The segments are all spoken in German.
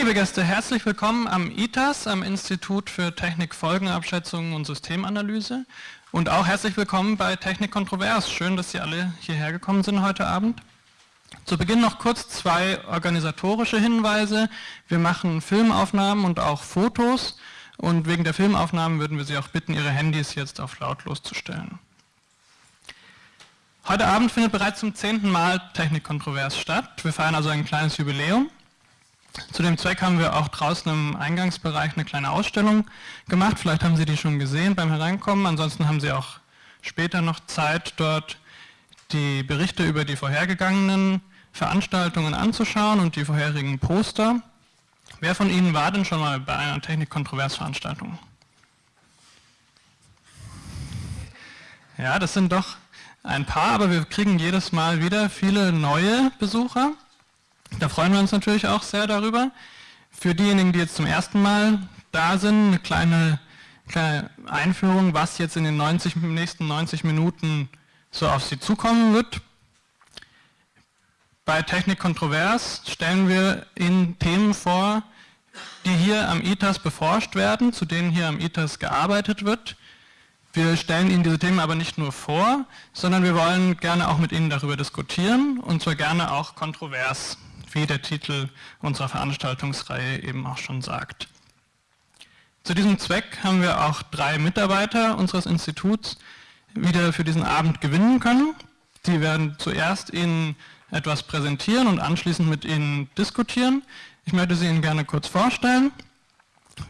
liebe Gäste, herzlich willkommen am ITAS, am Institut für Technik, Folgenabschätzung und Systemanalyse. Und auch herzlich willkommen bei Technik Kontrovers. Schön, dass Sie alle hierher gekommen sind heute Abend. Zu Beginn noch kurz zwei organisatorische Hinweise. Wir machen Filmaufnahmen und auch Fotos. Und wegen der Filmaufnahmen würden wir Sie auch bitten, Ihre Handys jetzt auf lautlos zu stellen. Heute Abend findet bereits zum zehnten Mal Technik Kontrovers statt. Wir feiern also ein kleines Jubiläum. Zu dem Zweck haben wir auch draußen im Eingangsbereich eine kleine Ausstellung gemacht. Vielleicht haben Sie die schon gesehen beim Hereinkommen. Ansonsten haben Sie auch später noch Zeit, dort die Berichte über die vorhergegangenen Veranstaltungen anzuschauen und die vorherigen Poster. Wer von Ihnen war denn schon mal bei einer Technik-Kontrovers-Veranstaltung? Ja, das sind doch ein paar, aber wir kriegen jedes Mal wieder viele neue Besucher. Da freuen wir uns natürlich auch sehr darüber. Für diejenigen, die jetzt zum ersten Mal da sind, eine kleine, kleine Einführung, was jetzt in den 90, nächsten 90 Minuten so auf Sie zukommen wird. Bei Technik Kontrovers stellen wir Ihnen Themen vor, die hier am ITAS beforscht werden, zu denen hier am ITAS gearbeitet wird. Wir stellen Ihnen diese Themen aber nicht nur vor, sondern wir wollen gerne auch mit Ihnen darüber diskutieren und zwar gerne auch kontrovers wie der Titel unserer Veranstaltungsreihe eben auch schon sagt. Zu diesem Zweck haben wir auch drei Mitarbeiter unseres Instituts wieder für diesen Abend gewinnen können. Die werden zuerst Ihnen etwas präsentieren und anschließend mit Ihnen diskutieren. Ich möchte sie Ihnen gerne kurz vorstellen.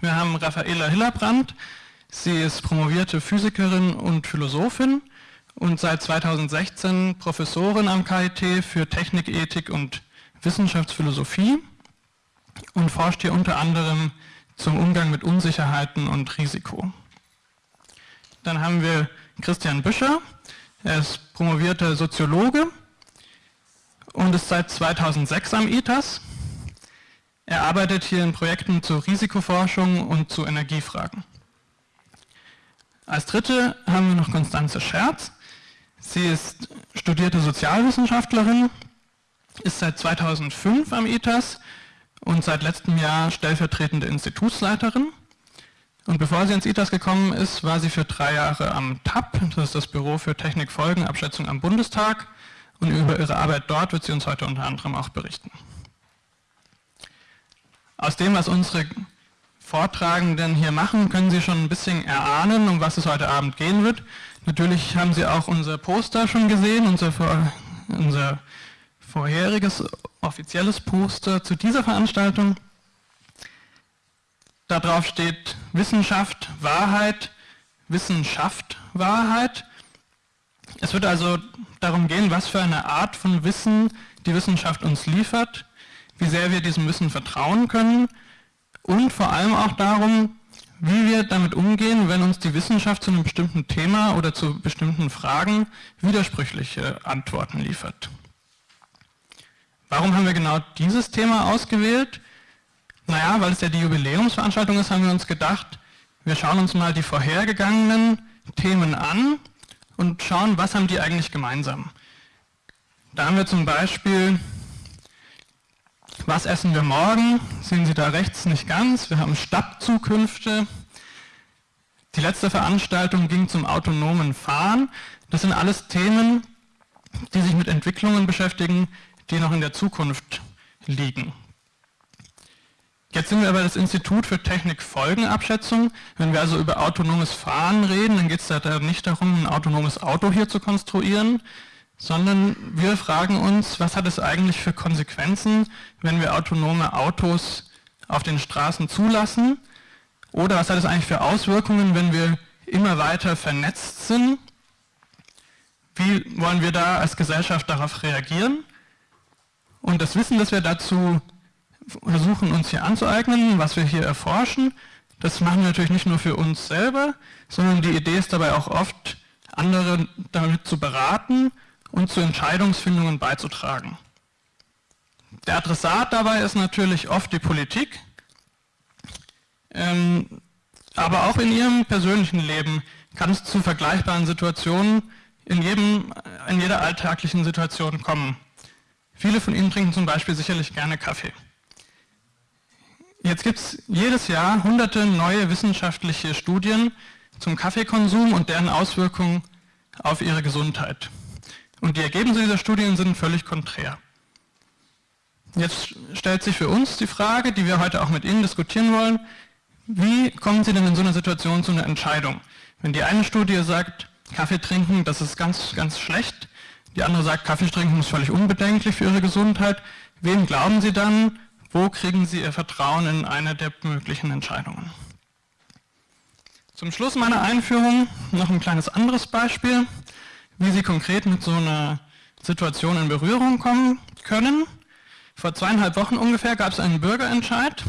Wir haben Raffaela Hillebrand. Sie ist promovierte Physikerin und Philosophin und seit 2016 Professorin am KIT für Technik, Ethik und Wissenschaftsphilosophie und forscht hier unter anderem zum Umgang mit Unsicherheiten und Risiko. Dann haben wir Christian Büscher, er ist promovierter Soziologe und ist seit 2006 am ITAS. Er arbeitet hier in Projekten zur Risikoforschung und zu Energiefragen. Als dritte haben wir noch Konstanze Scherz. Sie ist studierte Sozialwissenschaftlerin ist seit 2005 am ITAS und seit letztem Jahr stellvertretende Institutsleiterin. Und bevor sie ins ITAS gekommen ist, war sie für drei Jahre am TAP, das ist das Büro für Technikfolgenabschätzung am Bundestag. Und über ihre Arbeit dort wird sie uns heute unter anderem auch berichten. Aus dem, was unsere Vortragenden hier machen, können Sie schon ein bisschen erahnen, um was es heute Abend gehen wird. Natürlich haben Sie auch unser Poster schon gesehen, unser, unser vorheriges offizielles Poster zu dieser Veranstaltung. Darauf steht Wissenschaft, Wahrheit, Wissenschaft, Wahrheit. Es wird also darum gehen, was für eine Art von Wissen die Wissenschaft uns liefert, wie sehr wir diesem Wissen vertrauen können und vor allem auch darum, wie wir damit umgehen, wenn uns die Wissenschaft zu einem bestimmten Thema oder zu bestimmten Fragen widersprüchliche Antworten liefert. Warum haben wir genau dieses Thema ausgewählt? Naja, weil es ja die Jubiläumsveranstaltung ist, haben wir uns gedacht, wir schauen uns mal die vorhergegangenen Themen an und schauen, was haben die eigentlich gemeinsam. Da haben wir zum Beispiel, was essen wir morgen? Sehen Sie da rechts nicht ganz. Wir haben Stadtzukünfte. Die letzte Veranstaltung ging zum autonomen Fahren. Das sind alles Themen, die sich mit Entwicklungen beschäftigen, die noch in der Zukunft liegen. Jetzt sind wir aber das Institut für Technikfolgenabschätzung. Wenn wir also über autonomes Fahren reden, dann geht es da nicht darum, ein autonomes Auto hier zu konstruieren, sondern wir fragen uns, was hat es eigentlich für Konsequenzen, wenn wir autonome Autos auf den Straßen zulassen? Oder was hat es eigentlich für Auswirkungen, wenn wir immer weiter vernetzt sind? Wie wollen wir da als Gesellschaft darauf reagieren? Und das Wissen, das wir dazu versuchen uns hier anzueignen, was wir hier erforschen, das machen wir natürlich nicht nur für uns selber, sondern die Idee ist dabei auch oft, andere damit zu beraten und zu Entscheidungsfindungen beizutragen. Der Adressat dabei ist natürlich oft die Politik, ähm, aber auch in ihrem persönlichen Leben kann es zu vergleichbaren Situationen in, jedem, in jeder alltäglichen Situation kommen. Viele von Ihnen trinken zum Beispiel sicherlich gerne Kaffee. Jetzt gibt es jedes Jahr hunderte neue wissenschaftliche Studien zum Kaffeekonsum und deren Auswirkungen auf ihre Gesundheit. Und die Ergebnisse dieser Studien sind völlig konträr. Jetzt stellt sich für uns die Frage, die wir heute auch mit Ihnen diskutieren wollen, wie kommen Sie denn in so einer Situation zu einer Entscheidung? Wenn die eine Studie sagt, Kaffee trinken, das ist ganz, ganz schlecht, die andere sagt, Kaffee trinken ist völlig unbedenklich für Ihre Gesundheit, wem glauben Sie dann wo kriegen Sie Ihr Vertrauen in eine der möglichen Entscheidungen? Zum Schluss meiner Einführung noch ein kleines anderes Beispiel, wie Sie konkret mit so einer Situation in Berührung kommen können. Vor zweieinhalb Wochen ungefähr gab es einen Bürgerentscheid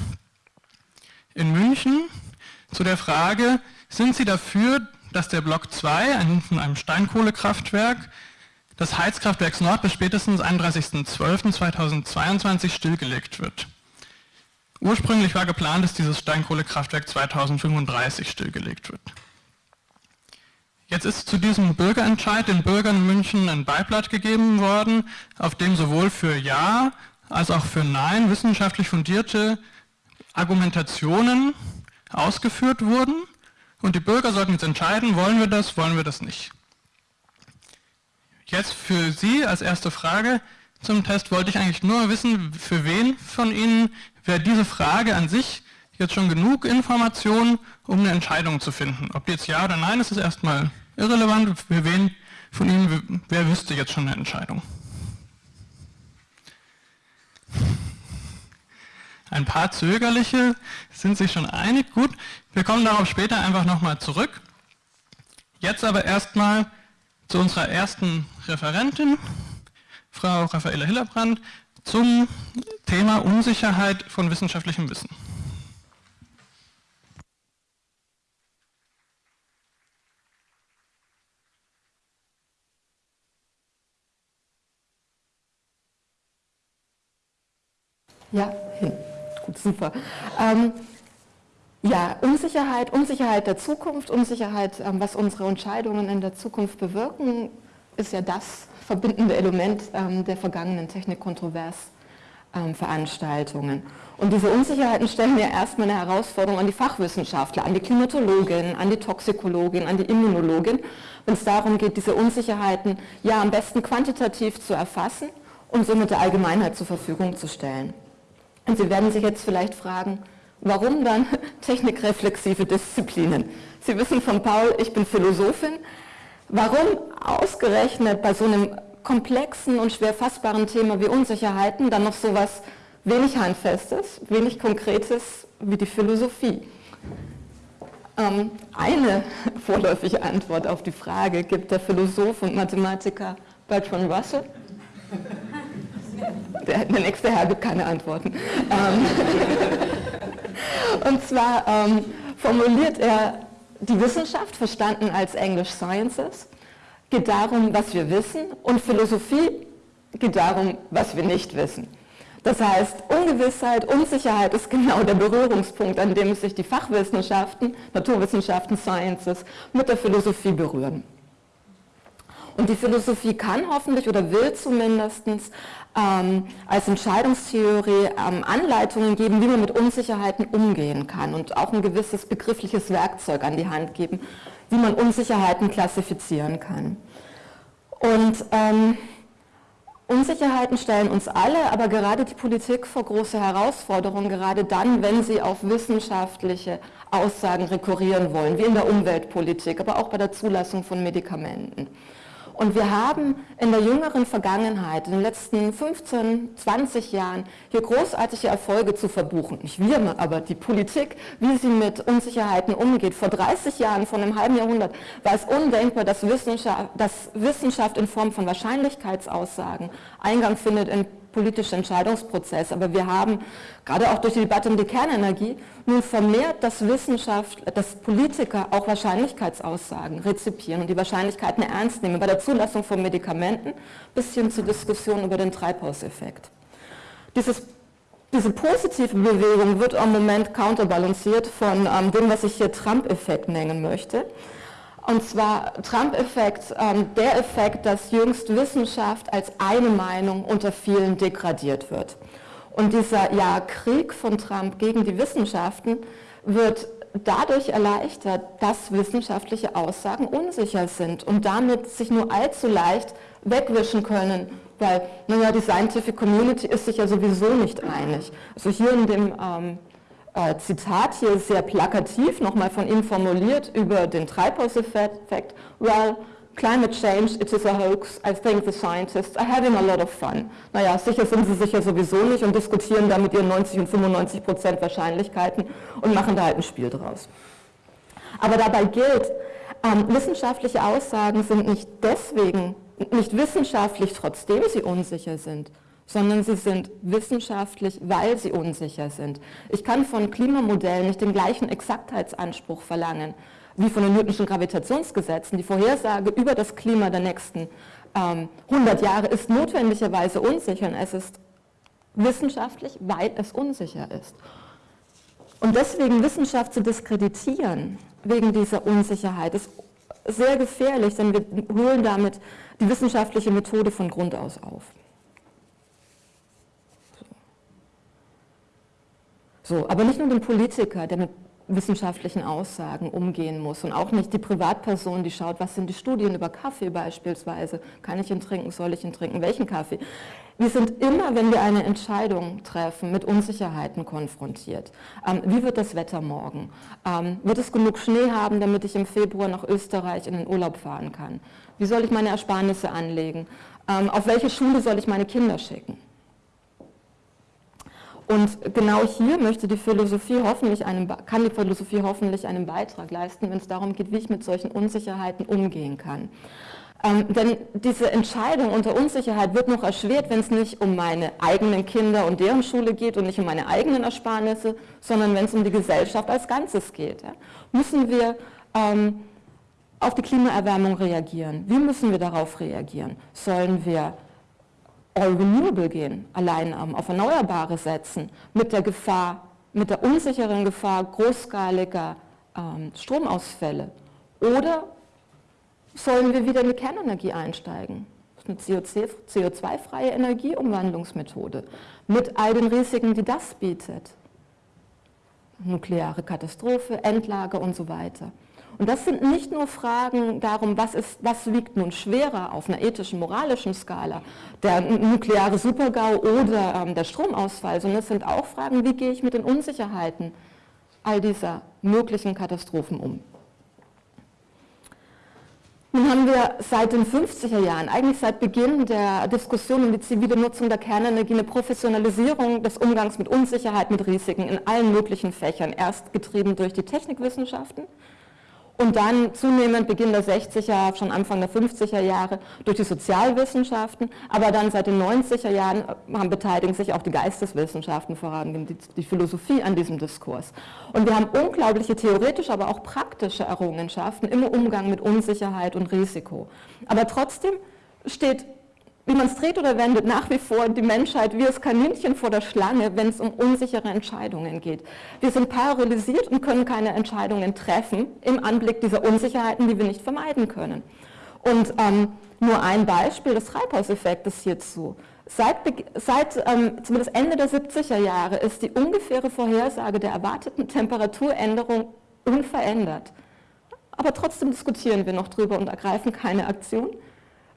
in München zu der Frage, sind Sie dafür, dass der Block 2 von einem Steinkohlekraftwerk des Heizkraftwerks Nord bis spätestens 31.12.2022 stillgelegt wird. Ursprünglich war geplant, dass dieses Steinkohlekraftwerk 2035 stillgelegt wird. Jetzt ist zu diesem Bürgerentscheid den Bürgern in München ein Beiblatt gegeben worden, auf dem sowohl für Ja als auch für Nein wissenschaftlich fundierte Argumentationen ausgeführt wurden und die Bürger sollten jetzt entscheiden, wollen wir das, wollen wir das nicht. Jetzt für Sie als erste Frage zum Test wollte ich eigentlich nur wissen, für wen von Ihnen wäre diese Frage an sich jetzt schon genug Informationen, um eine Entscheidung zu finden. Ob jetzt ja oder nein, ist es erstmal irrelevant. Für wen von Ihnen, wer wüsste jetzt schon eine Entscheidung? Ein paar Zögerliche sind sich schon einig. Gut, wir kommen darauf später einfach nochmal zurück. Jetzt aber erstmal zu unserer ersten Referentin, Frau Raffaela Hillerbrand, zum Thema Unsicherheit von wissenschaftlichem Wissen. Ja, gut, super. Ähm, ja, Unsicherheit, Unsicherheit der Zukunft, Unsicherheit, ähm, was unsere Entscheidungen in der Zukunft bewirken, ist ja das verbindende Element ähm, der vergangenen Technikkontrovers-Veranstaltungen. Ähm, Und diese Unsicherheiten stellen ja erstmal eine Herausforderung an die Fachwissenschaftler, an die Klimatologin, an die Toxikologin, an die Immunologin, wenn es darum geht, diese Unsicherheiten ja am besten quantitativ zu erfassen und somit der Allgemeinheit zur Verfügung zu stellen. Und Sie werden sich jetzt vielleicht fragen, Warum dann technikreflexive Disziplinen? Sie wissen von Paul, ich bin Philosophin. Warum ausgerechnet bei so einem komplexen und schwer fassbaren Thema wie Unsicherheiten dann noch so etwas wenig Handfestes, wenig Konkretes wie die Philosophie? Ähm, eine vorläufige Antwort auf die Frage gibt der Philosoph und Mathematiker Bertrand Russell. Der, der nächste Herr gibt keine Antworten. Ähm, und zwar ähm, formuliert er die Wissenschaft, verstanden als English Sciences, geht darum, was wir wissen und Philosophie geht darum, was wir nicht wissen. Das heißt, Ungewissheit, Unsicherheit ist genau der Berührungspunkt, an dem sich die Fachwissenschaften, Naturwissenschaften, Sciences mit der Philosophie berühren. Und die Philosophie kann hoffentlich oder will zumindest ähm, als Entscheidungstheorie ähm, Anleitungen geben, wie man mit Unsicherheiten umgehen kann und auch ein gewisses begriffliches Werkzeug an die Hand geben, wie man Unsicherheiten klassifizieren kann. Und ähm, Unsicherheiten stellen uns alle, aber gerade die Politik vor große Herausforderungen, gerade dann, wenn sie auf wissenschaftliche Aussagen rekurrieren wollen, wie in der Umweltpolitik, aber auch bei der Zulassung von Medikamenten. Und wir haben in der jüngeren Vergangenheit, in den letzten 15, 20 Jahren, hier großartige Erfolge zu verbuchen. Nicht wir, aber die Politik, wie sie mit Unsicherheiten umgeht. Vor 30 Jahren, vor einem halben Jahrhundert, war es undenkbar, dass Wissenschaft, dass Wissenschaft in Form von Wahrscheinlichkeitsaussagen Eingang findet in politische Entscheidungsprozess. Aber wir haben gerade auch durch die Debatte um die Kernenergie nun vermehrt, dass Wissenschaft, dass Politiker auch Wahrscheinlichkeitsaussagen rezipieren und die Wahrscheinlichkeiten ernst nehmen, bei der Zulassung von Medikamenten bis hin zur Diskussion über den Treibhauseffekt. Dieses diese positive Bewegung wird im Moment counterbalanciert von ähm, dem, was ich hier Trump-Effekt nennen möchte. Und zwar Trump-Effekt, ähm, der Effekt, dass jüngst Wissenschaft als eine Meinung unter vielen degradiert wird. Und dieser ja, Krieg von Trump gegen die Wissenschaften wird dadurch erleichtert, dass wissenschaftliche Aussagen unsicher sind und damit sich nur allzu leicht wegwischen können, weil, naja, die Scientific Community ist sich ja sowieso nicht einig. Also hier in dem ähm, äh, Zitat hier sehr plakativ nochmal von ihm formuliert über den Treibhauseffekt, well, climate change, it is a hoax, I think the scientists are having a lot of fun. Naja, sicher sind sie sicher sowieso nicht und diskutieren da mit ihren 90 und 95 Prozent Wahrscheinlichkeiten und machen da halt ein Spiel draus. Aber dabei gilt, ähm, wissenschaftliche Aussagen sind nicht deswegen, nicht wissenschaftlich, trotzdem sie unsicher sind, sondern sie sind wissenschaftlich, weil sie unsicher sind. Ich kann von Klimamodellen nicht den gleichen Exaktheitsanspruch verlangen, wie von den Newtonschen Gravitationsgesetzen. Die Vorhersage über das Klima der nächsten ähm, 100 Jahre ist notwendigerweise unsicher und es ist wissenschaftlich, weil es unsicher ist. Und deswegen Wissenschaft zu diskreditieren, wegen dieser Unsicherheit, ist sehr gefährlich, denn wir holen damit die wissenschaftliche Methode von Grund aus auf. So, aber nicht nur den Politiker, der mit wissenschaftlichen Aussagen umgehen muss und auch nicht die Privatperson, die schaut, was sind die Studien über Kaffee beispielsweise, kann ich ihn trinken, soll ich ihn trinken, welchen Kaffee. Wir sind immer, wenn wir eine Entscheidung treffen, mit Unsicherheiten konfrontiert. Ähm, wie wird das Wetter morgen? Ähm, wird es genug Schnee haben, damit ich im Februar nach Österreich in den Urlaub fahren kann? Wie soll ich meine Ersparnisse anlegen? Ähm, auf welche Schule soll ich meine Kinder schicken? Und genau hier möchte die Philosophie hoffentlich einen, kann die Philosophie hoffentlich einen Beitrag leisten, wenn es darum geht, wie ich mit solchen Unsicherheiten umgehen kann. Ähm, denn diese Entscheidung unter Unsicherheit wird noch erschwert, wenn es nicht um meine eigenen Kinder und deren Schule geht und nicht um meine eigenen Ersparnisse, sondern wenn es um die Gesellschaft als Ganzes geht. Ja. Müssen wir ähm, auf die Klimaerwärmung reagieren? Wie müssen wir darauf reagieren? Sollen wir all renewable gehen, allein ähm, auf Erneuerbare setzen, mit der Gefahr, mit der unsicheren Gefahr großskaliger ähm, Stromausfälle? Oder sollen wir wieder in die Kernenergie einsteigen? Das ist eine CO2-freie Energieumwandlungsmethode mit all den Risiken, die das bietet. Nukleare Katastrophe, Endlager und so weiter. Und das sind nicht nur Fragen darum, was, ist, was wiegt nun schwerer auf einer ethischen, moralischen Skala, der nukleare Supergau oder ähm, der Stromausfall, sondern es sind auch Fragen, wie gehe ich mit den Unsicherheiten all dieser möglichen Katastrophen um. Nun haben wir seit den 50er Jahren, eigentlich seit Beginn der Diskussion um die zivile Nutzung der Kernenergie, eine Professionalisierung des Umgangs mit Unsicherheit, mit Risiken in allen möglichen Fächern, erst getrieben durch die Technikwissenschaften, und dann zunehmend Beginn der 60er, schon Anfang der 50er Jahre durch die Sozialwissenschaften, aber dann seit den 90er Jahren äh, haben, beteiligen sich auch die Geisteswissenschaften, vor allem die, die Philosophie an diesem Diskurs. Und wir haben unglaubliche theoretische, aber auch praktische Errungenschaften im Umgang mit Unsicherheit und Risiko. Aber trotzdem steht wie man es dreht oder wendet, nach wie vor die Menschheit wie das Kaninchen vor der Schlange, wenn es um unsichere Entscheidungen geht. Wir sind paralysiert und können keine Entscheidungen treffen im Anblick dieser Unsicherheiten, die wir nicht vermeiden können. Und ähm, nur ein Beispiel des Treibhauseffektes hierzu. Seit, seit ähm, zumindest Ende der 70er Jahre ist die ungefähre Vorhersage der erwarteten Temperaturänderung unverändert. Aber trotzdem diskutieren wir noch drüber und ergreifen keine Aktion.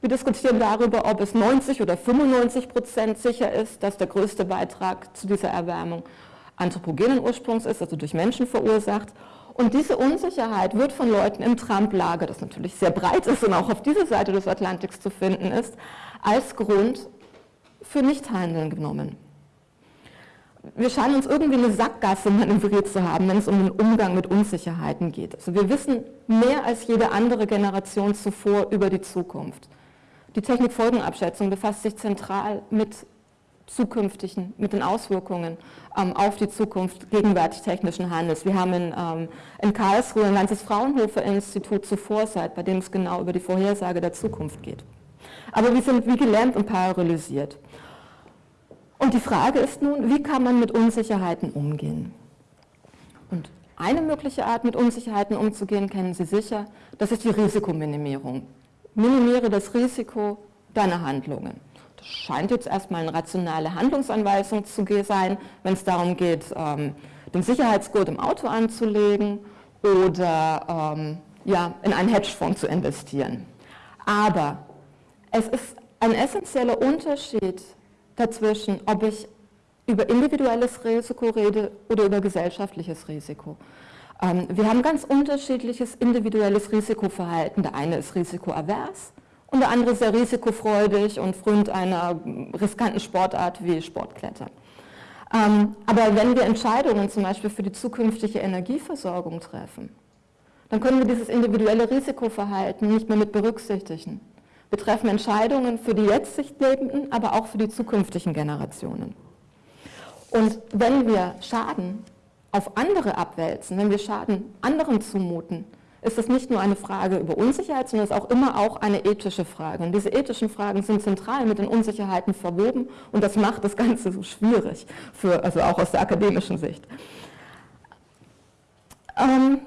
Wir diskutieren darüber, ob es 90 oder 95 Prozent sicher ist, dass der größte Beitrag zu dieser Erwärmung anthropogenen Ursprungs ist, also durch Menschen verursacht. Und diese Unsicherheit wird von Leuten im Trump-Lager, das natürlich sehr breit ist und auch auf dieser Seite des Atlantiks zu finden ist, als Grund für Nichthandeln genommen. Wir scheinen uns irgendwie eine Sackgasse manövriert zu haben, wenn es um den Umgang mit Unsicherheiten geht. Also wir wissen mehr als jede andere Generation zuvor über die Zukunft. Die Technikfolgenabschätzung befasst sich zentral mit zukünftigen, mit den Auswirkungen ähm, auf die Zukunft gegenwärtig technischen Handels. Wir haben in, ähm, in Karlsruhe ein ganzes Fraunhofer-Institut zur Foresight, bei dem es genau über die Vorhersage der Zukunft geht. Aber wir sind wie gelähmt und paralysiert. Und die Frage ist nun, wie kann man mit Unsicherheiten umgehen? Und eine mögliche Art, mit Unsicherheiten umzugehen, kennen Sie sicher, das ist die Risikominimierung minimiere das Risiko deiner Handlungen. Da scheint jetzt erstmal eine rationale Handlungsanweisung zu sein, wenn es darum geht, ähm, den Sicherheitsgurt im Auto anzulegen oder ähm, ja, in einen Hedgefonds zu investieren. Aber es ist ein essentieller Unterschied dazwischen, ob ich über individuelles Risiko rede oder über gesellschaftliches Risiko. Ähm, wir haben ganz unterschiedliches individuelles Risikoverhalten. Der eine ist risikoavers und der andere sehr risikofreudig und frönt einer riskanten Sportart wie Sportklettern. Ähm, aber wenn wir Entscheidungen zum Beispiel für die zukünftige Energieversorgung treffen, dann können wir dieses individuelle Risikoverhalten nicht mehr mit berücksichtigen. Wir treffen Entscheidungen für die jetzt Lebenden, aber auch für die zukünftigen Generationen. Und wenn wir Schaden auf andere abwälzen, wenn wir Schaden anderen zumuten, ist das nicht nur eine Frage über Unsicherheit, sondern es ist auch immer auch eine ethische Frage. Und diese ethischen Fragen sind zentral mit den Unsicherheiten verwoben und das macht das Ganze so schwierig, für, also auch aus der akademischen Sicht. Ähm,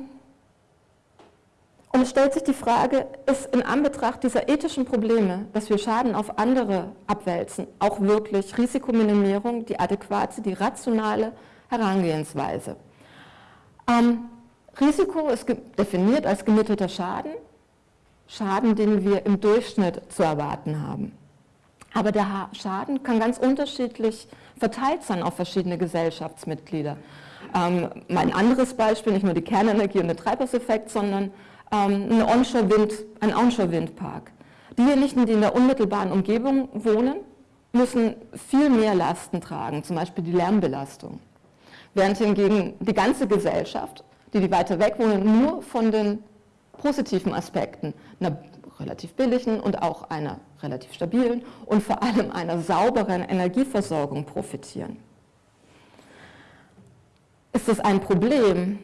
und es stellt sich die Frage, ist in Anbetracht dieser ethischen Probleme, dass wir Schaden auf andere abwälzen, auch wirklich Risikominimierung die adäquate, die rationale Herangehensweise? Ähm, Risiko ist definiert als gemittelter Schaden, Schaden, den wir im Durchschnitt zu erwarten haben. Aber der Schaden kann ganz unterschiedlich verteilt sein auf verschiedene Gesellschaftsmitglieder. Ähm, mein anderes Beispiel, nicht nur die Kernenergie und der Treibhauseffekt, sondern ähm, ein Onshore-Wind, ein Onshore-Windpark. Diejenigen, die in der unmittelbaren Umgebung wohnen, müssen viel mehr Lasten tragen, zum Beispiel die Lärmbelastung. Während hingegen die ganze Gesellschaft die, die weiter weg wohnen, nur von den positiven Aspekten einer relativ billigen und auch einer relativ stabilen und vor allem einer sauberen Energieversorgung profitieren. Ist das ein Problem?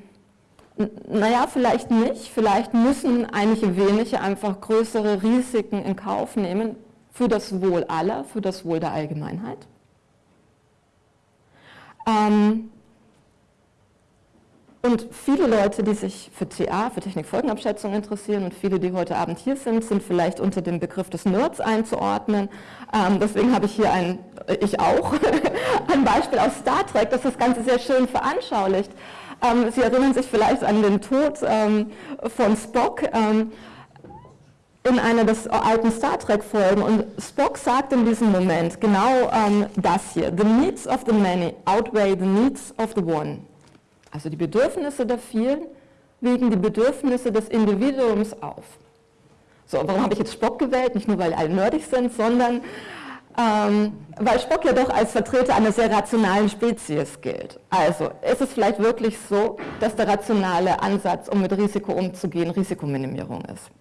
Naja, vielleicht nicht. Vielleicht müssen einige wenige einfach größere Risiken in Kauf nehmen für das Wohl aller, für das Wohl der Allgemeinheit. Ähm, und viele Leute, die sich für TA, für Technikfolgenabschätzung interessieren und viele, die heute Abend hier sind, sind vielleicht unter dem Begriff des Nerds einzuordnen. Ähm, deswegen habe ich hier ein, ich auch, ein Beispiel aus Star Trek, das das Ganze sehr schön veranschaulicht. Ähm, Sie erinnern sich vielleicht an den Tod ähm, von Spock ähm, in einer des alten Star Trek-Folgen. Und Spock sagt in diesem Moment genau ähm, das hier. The needs of the many outweigh the needs of the one. Also die Bedürfnisse der vielen wiegen die Bedürfnisse des Individuums auf. So, warum habe ich jetzt Spock gewählt? Nicht nur, weil alle nerdig sind, sondern ähm, weil Spock ja doch als Vertreter einer sehr rationalen Spezies gilt. Also ist es vielleicht wirklich so, dass der rationale Ansatz, um mit Risiko umzugehen, Risikominimierung ist.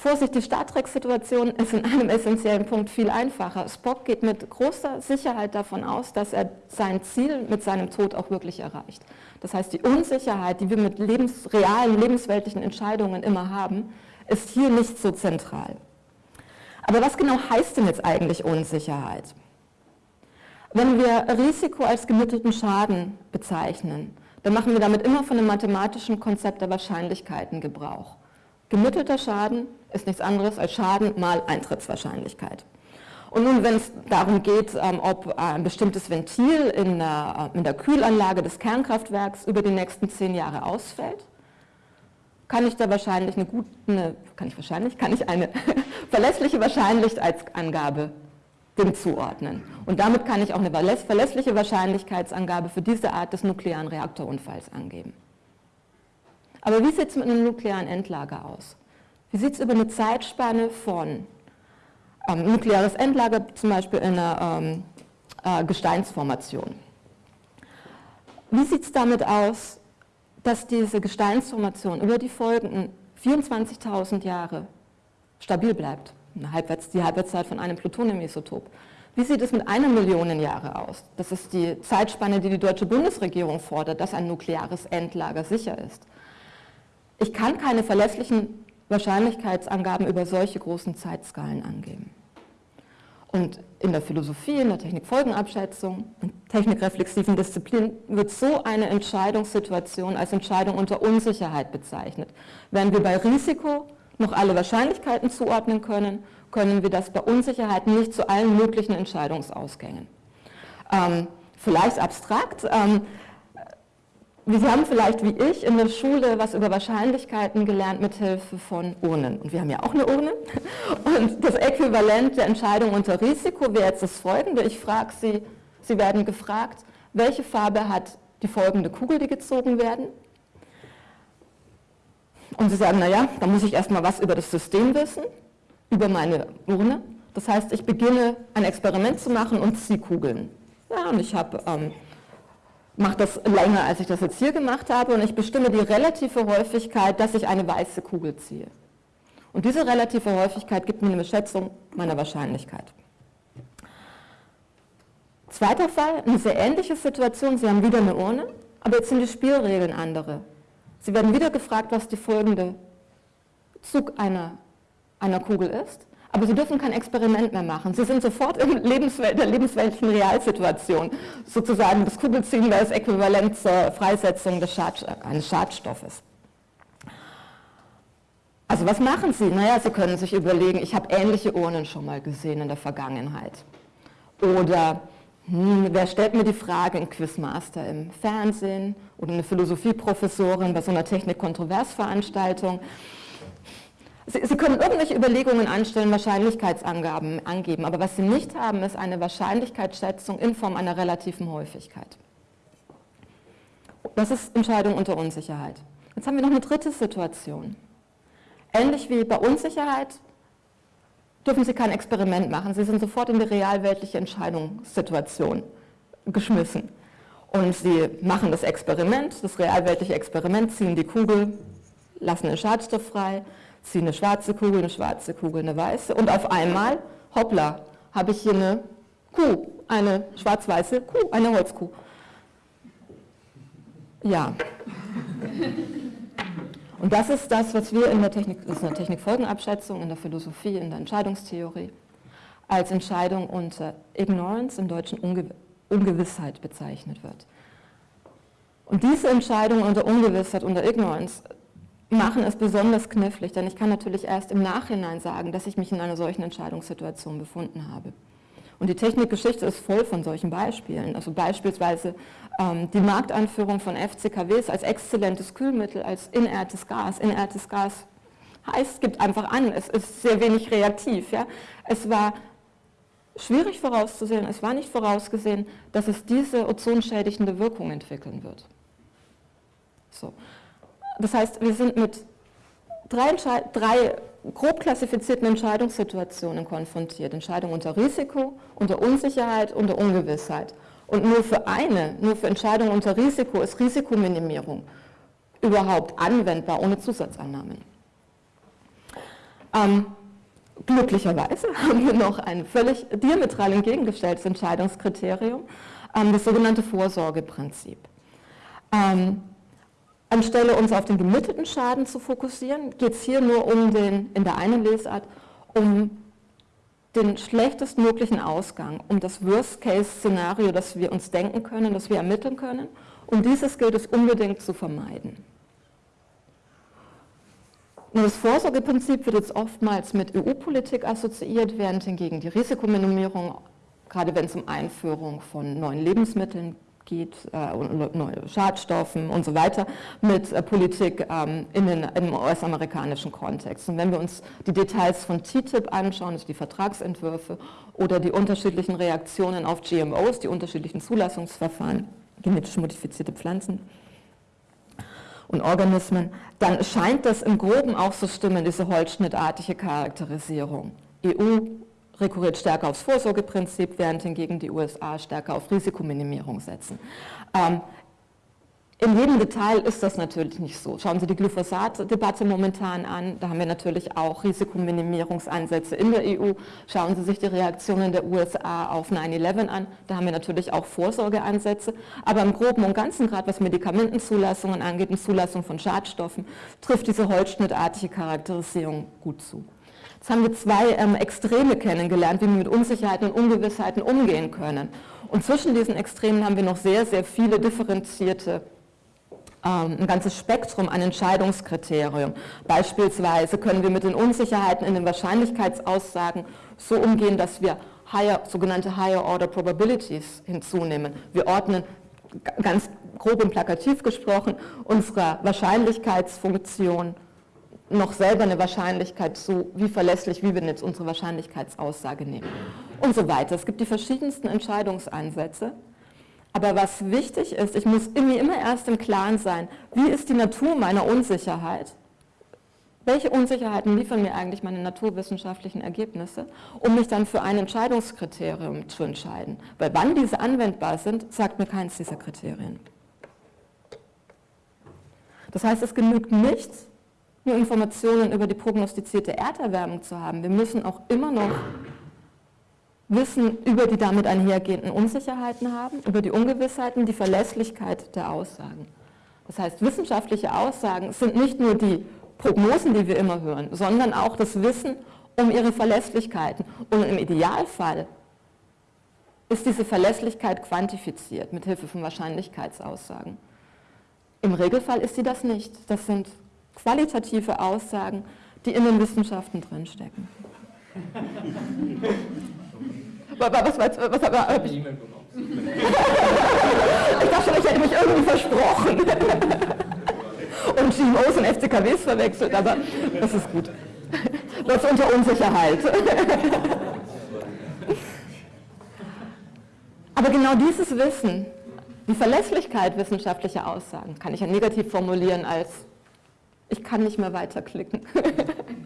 Vorsicht, die Star Trek-Situation ist in einem essentiellen Punkt viel einfacher. Spock geht mit großer Sicherheit davon aus, dass er sein Ziel mit seinem Tod auch wirklich erreicht. Das heißt, die Unsicherheit, die wir mit lebens realen, lebensweltlichen Entscheidungen immer haben, ist hier nicht so zentral. Aber was genau heißt denn jetzt eigentlich Unsicherheit? Wenn wir Risiko als gemittelten Schaden bezeichnen, dann machen wir damit immer von dem mathematischen Konzept der Wahrscheinlichkeiten Gebrauch. Gemittelter Schaden ist nichts anderes als Schaden mal Eintrittswahrscheinlichkeit. Und nun, wenn es darum geht, ähm, ob ein bestimmtes Ventil in der, äh, in der Kühlanlage des Kernkraftwerks über die nächsten zehn Jahre ausfällt, kann ich da wahrscheinlich eine gute, eine, kann ich wahrscheinlich, kann ich eine verlässliche Wahrscheinlichkeitsangabe dem zuordnen. Und damit kann ich auch eine verlässliche Wahrscheinlichkeitsangabe für diese Art des nuklearen Reaktorunfalls angeben. Aber wie sieht es mit einem nuklearen Endlager aus? Wie sieht es über eine Zeitspanne von ähm, nukleares Endlager, zum Beispiel in einer ähm, äh, Gesteinsformation? Wie sieht es damit aus, dass diese Gesteinsformation über die folgenden 24.000 Jahre stabil bleibt? Halbwerts, die Halbwertszeit von einem Plutoniumisotop. Wie sieht es mit einer Million Jahre aus? Das ist die Zeitspanne, die die deutsche Bundesregierung fordert, dass ein nukleares Endlager sicher ist. Ich kann keine verlässlichen Wahrscheinlichkeitsangaben über solche großen Zeitskalen angeben. Und in der Philosophie, in der Technikfolgenabschätzung, in technikreflexiven Disziplinen wird so eine Entscheidungssituation als Entscheidung unter Unsicherheit bezeichnet. Während wir bei Risiko noch alle Wahrscheinlichkeiten zuordnen können, können wir das bei Unsicherheit nicht zu allen möglichen Entscheidungsausgängen. Ähm, vielleicht abstrakt, ähm, Sie haben vielleicht wie ich in der Schule was über Wahrscheinlichkeiten gelernt mit Hilfe von Urnen. Und wir haben ja auch eine Urne. Und das Äquivalent der Entscheidung unter Risiko wäre jetzt das folgende. Ich frage Sie, Sie werden gefragt, welche Farbe hat die folgende Kugel, die gezogen werden? Und Sie sagen, naja, da muss ich erstmal was über das System wissen, über meine Urne. Das heißt, ich beginne ein Experiment zu machen und ziehe Kugeln. Ja, und ich habe... Ähm, mache das länger, als ich das jetzt hier gemacht habe und ich bestimme die relative Häufigkeit, dass ich eine weiße Kugel ziehe. Und diese relative Häufigkeit gibt mir eine Schätzung meiner Wahrscheinlichkeit. Zweiter Fall, eine sehr ähnliche Situation, Sie haben wieder eine Urne, aber jetzt sind die Spielregeln andere. Sie werden wieder gefragt, was die folgende Zug einer, einer Kugel ist aber sie dürfen kein Experiment mehr machen. Sie sind sofort in Lebenswelt, der lebensweltlichen Realsituation. Sozusagen das Kugelziehen wäre das Äquivalent zur Freisetzung des Schad, eines Schadstoffes. Also was machen Sie? Naja, Sie können sich überlegen, ich habe ähnliche Urnen schon mal gesehen in der Vergangenheit. Oder hm, wer stellt mir die Frage, ein Quizmaster im Fernsehen oder eine Philosophieprofessorin bei so einer Technik-Kontroversveranstaltung. Sie, Sie, können irgendwelche Überlegungen anstellen, Wahrscheinlichkeitsangaben angeben, aber was Sie nicht haben, ist eine Wahrscheinlichkeitsschätzung in Form einer relativen Häufigkeit. Das ist Entscheidung unter Unsicherheit. Jetzt haben wir noch eine dritte Situation. Ähnlich wie bei Unsicherheit dürfen Sie kein Experiment machen. Sie sind sofort in die realweltliche Entscheidungssituation geschmissen. Und Sie machen das Experiment, das realweltliche Experiment, ziehen die Kugel, lassen den Schadstoff frei, ziehe eine schwarze Kugel, eine schwarze Kugel, eine weiße und auf einmal, hoppla, habe ich hier eine Kuh, eine schwarz-weiße Kuh, eine Holzkuh. Ja. Und das ist das, was wir in der Technik, das ist eine Technikfolgenabschätzung, in der Philosophie, in der Entscheidungstheorie, als Entscheidung unter Ignorance, im Deutschen Unge Ungewissheit bezeichnet wird. Und diese Entscheidung unter Ungewissheit, unter Ignorance, machen es besonders knifflig, denn ich kann natürlich erst im Nachhinein sagen, dass ich mich in einer solchen Entscheidungssituation befunden habe. Und die Technikgeschichte ist voll von solchen Beispielen. Also beispielsweise ähm, die Markteinführung von FCKWs als exzellentes Kühlmittel, als inertes Gas. Inertes Gas heißt, gibt einfach an, es ist sehr wenig reaktiv. Ja? Es war schwierig vorauszusehen, es war nicht vorausgesehen, dass es diese ozonschädigende Wirkung entwickeln wird. So. Das heißt, wir sind mit drei, drei grob klassifizierten Entscheidungssituationen konfrontiert. Entscheidung unter Risiko, unter Unsicherheit, unter Ungewissheit. Und nur für eine, nur für Entscheidung unter Risiko ist Risikominimierung überhaupt anwendbar ohne Zusatzannahmen. Ähm, glücklicherweise haben wir noch ein völlig diametral entgegengestelltes Entscheidungskriterium, ähm, das sogenannte Vorsorgeprinzip. Ähm, Anstelle uns auf den gemittelten Schaden zu fokussieren, geht es hier nur um den, in der einen Lesart, um den schlechtestmöglichen Ausgang, um das Worst-Case-Szenario, das wir uns denken können, das wir ermitteln können. Und dieses gilt es unbedingt zu vermeiden. Und das Vorsorgeprinzip wird jetzt oftmals mit EU-Politik assoziiert, während hingegen die Risikominimierung, gerade wenn es um Einführung von neuen Lebensmitteln geht, äh, Schadstoffen und so weiter, mit äh, Politik ähm, in den, im US-amerikanischen Kontext. Und wenn wir uns die Details von TTIP anschauen, also die Vertragsentwürfe oder die unterschiedlichen Reaktionen auf GMOs, die unterschiedlichen Zulassungsverfahren, genetisch modifizierte Pflanzen, und Organismen, dann scheint das im Groben auch so stimmen, diese holzschnittartige Charakterisierung. EU rekurriert stärker aufs Vorsorgeprinzip, während hingegen die USA stärker auf Risikominimierung setzen. Ähm, in jedem Detail ist das natürlich nicht so. Schauen Sie die Glyphosat-Debatte momentan an, da haben wir natürlich auch Risikominimierungsansätze in der EU. Schauen Sie sich die Reaktionen der USA auf 9-11 an, da haben wir natürlich auch Vorsorgeansätze. Aber im Groben und Ganzen, gerade was Medikamentenzulassungen angeht und Zulassung von Schadstoffen, trifft diese holzschnittartige Charakterisierung gut zu. Jetzt haben wir zwei ähm, Extreme kennengelernt, wie wir mit Unsicherheiten und Ungewissheiten umgehen können. Und zwischen diesen Extremen haben wir noch sehr, sehr viele differenzierte ähm, ein ganzes Spektrum an Entscheidungskriterium. Beispielsweise können wir mit den Unsicherheiten in den Wahrscheinlichkeitsaussagen so umgehen, dass wir higher, sogenannte Higher Order Probabilities hinzunehmen. Wir ordnen ganz grob und plakativ gesprochen unserer Wahrscheinlichkeitsfunktion noch selber eine Wahrscheinlichkeit zu, wie verlässlich, wie wir jetzt unsere Wahrscheinlichkeitsaussage nehmen und so weiter. Es gibt die verschiedensten Entscheidungsansätze, aber was wichtig ist, ich muss mir immer erst im Klaren sein, wie ist die Natur meiner Unsicherheit? Welche Unsicherheiten liefern mir eigentlich meine naturwissenschaftlichen Ergebnisse, um mich dann für ein Entscheidungskriterium zu entscheiden? Weil wann diese anwendbar sind, sagt mir keins dieser Kriterien. Das heißt, es genügt nichts, nur Informationen über die prognostizierte Erderwärmung zu haben. Wir müssen auch immer noch Wissen über die damit einhergehenden Unsicherheiten haben, über die Ungewissheiten, die Verlässlichkeit der Aussagen. Das heißt, wissenschaftliche Aussagen sind nicht nur die Prognosen, die wir immer hören, sondern auch das Wissen um ihre Verlässlichkeiten. Und im Idealfall ist diese Verlässlichkeit quantifiziert mit Hilfe von Wahrscheinlichkeitsaussagen. Im Regelfall ist sie das nicht. Das sind qualitative Aussagen, die in den Wissenschaften drinstecken. was, was, was, was habe ich? ich dachte schon, ich hätte mich irgendwie versprochen. und GMOs und FCKWs verwechselt, aber das ist gut. Das ist unter Unsicherheit. aber genau dieses Wissen, die Verlässlichkeit wissenschaftlicher Aussagen, kann ich ja negativ formulieren als ich kann nicht mehr weiterklicken.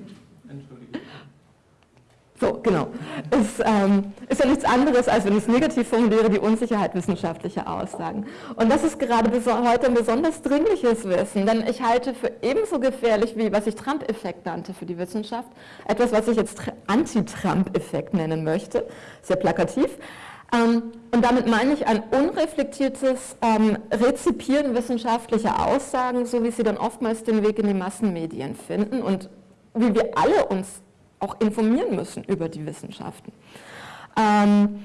So, genau. Es ähm, ist ja nichts anderes, als wenn ich es negativ formuliere, die Unsicherheit wissenschaftlicher Aussagen. Und das ist gerade heute ein besonders dringliches Wissen, denn ich halte für ebenso gefährlich, wie was ich Trump-Effekt nannte für die Wissenschaft, etwas, was ich jetzt Anti-Trump-Effekt nennen möchte, sehr plakativ. Ähm, und damit meine ich ein unreflektiertes ähm, Rezipieren wissenschaftlicher Aussagen, so wie sie dann oftmals den Weg in die Massenmedien finden und wie wir alle uns auch informieren müssen über die Wissenschaften. Ähm,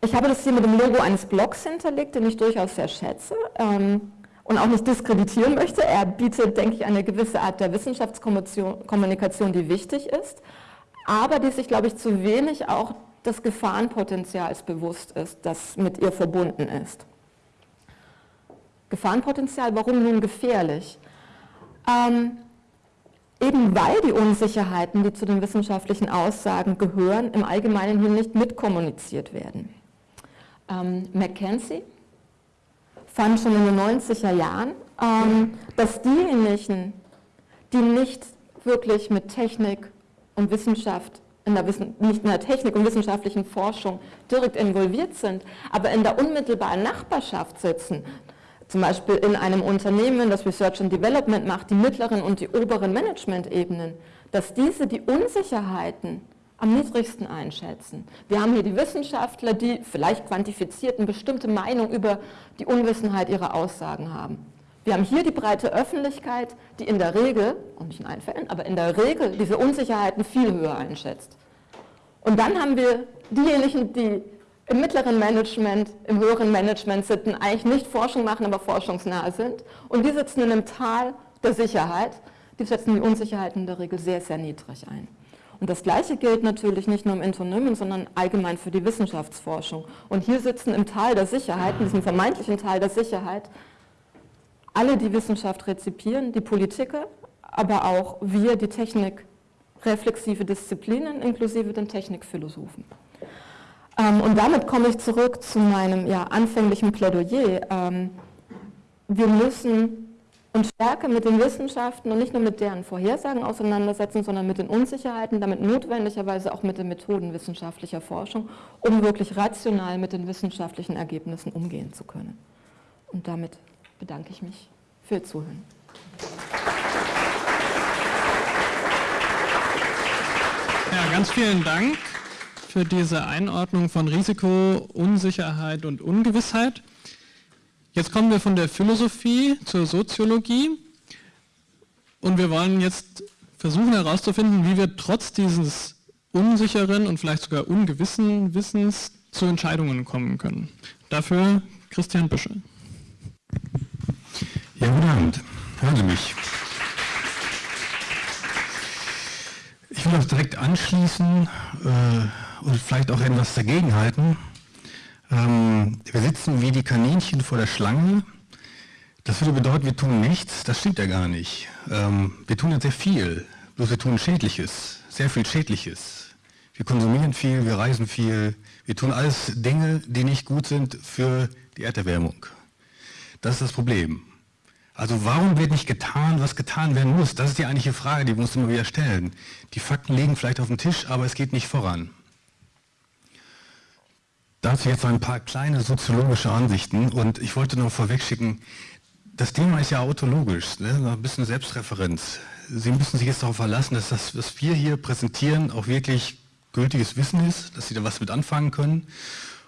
ich habe das hier mit dem Logo eines Blogs hinterlegt, den ich durchaus sehr schätze und auch nicht diskreditieren möchte. Er bietet, denke ich, eine gewisse Art der Wissenschaftskommunikation, die wichtig ist, aber die sich, glaube ich, zu wenig auch des Gefahrenpotenzials bewusst ist, das mit ihr verbunden ist. Gefahrenpotenzial, warum nun gefährlich? Ähm, eben weil die Unsicherheiten, die zu den wissenschaftlichen Aussagen gehören, im Allgemeinen hier nicht mitkommuniziert werden. Ähm, Mackenzie fand schon in den 90er Jahren, ähm, dass diejenigen, die nicht wirklich mit Technik und Wissenschaft, in der Wissen, nicht in der Technik und wissenschaftlichen Forschung direkt involviert sind, aber in der unmittelbaren Nachbarschaft sitzen, zum Beispiel in einem Unternehmen, das Research and Development macht, die mittleren und die oberen Management-Ebenen, dass diese die Unsicherheiten am niedrigsten einschätzen. Wir haben hier die Wissenschaftler, die vielleicht quantifiziert eine bestimmte Meinung über die Unwissenheit ihrer Aussagen haben. Wir haben hier die breite Öffentlichkeit, die in der Regel, und nicht in allen Fällen, aber in der Regel diese Unsicherheiten viel höher einschätzt. Und dann haben wir diejenigen, die im mittleren Management, im höheren Management sitzen, eigentlich nicht Forschung machen, aber forschungsnah sind. Und die sitzen in einem Tal der Sicherheit. Die setzen die Unsicherheiten in der Regel sehr, sehr niedrig ein. Und das Gleiche gilt natürlich nicht nur im Unternehmen, sondern allgemein für die Wissenschaftsforschung. Und hier sitzen im Tal der Sicherheit, in diesem vermeintlichen Tal der Sicherheit, alle, die Wissenschaft rezipieren, die Politiker, aber auch wir, die Technik, reflexive Disziplinen, inklusive den Technikphilosophen. Ähm, und damit komme ich zurück zu meinem ja, anfänglichen Plädoyer. Ähm, wir müssen uns stärker mit den Wissenschaften und nicht nur mit deren Vorhersagen auseinandersetzen, sondern mit den Unsicherheiten, damit notwendigerweise auch mit den Methoden wissenschaftlicher Forschung, um wirklich rational mit den wissenschaftlichen Ergebnissen umgehen zu können. Und damit bedanke ich mich für Ihr Zuhören. Ja, ganz vielen Dank für diese Einordnung von Risiko, Unsicherheit und Ungewissheit. Jetzt kommen wir von der Philosophie zur Soziologie und wir wollen jetzt versuchen herauszufinden, wie wir trotz dieses unsicheren und vielleicht sogar ungewissen Wissens zu Entscheidungen kommen können. Dafür Christian Büschel. Ja, guten Abend. Hören Sie mich. Ich will auch direkt anschließen äh, und vielleicht auch etwas dagegenhalten. Ähm, wir sitzen wie die Kaninchen vor der Schlange. Das würde bedeuten, wir tun nichts. Das stimmt ja gar nicht. Ähm, wir tun ja sehr viel, bloß wir tun Schädliches, sehr viel Schädliches. Wir konsumieren viel, wir reisen viel, wir tun alles Dinge, die nicht gut sind für die Erderwärmung. Das ist das Problem. Also warum wird nicht getan, was getan werden muss? Das ist die eigentliche Frage, die wir uns immer wieder stellen. Die Fakten liegen vielleicht auf dem Tisch, aber es geht nicht voran. Dazu jetzt ein paar kleine soziologische Ansichten und ich wollte noch vorweg schicken, das Thema ist ja autologisch, ne? ein bisschen Selbstreferenz. Sie müssen sich jetzt darauf verlassen, dass das, was wir hier präsentieren, auch wirklich gültiges Wissen ist, dass Sie da was mit anfangen können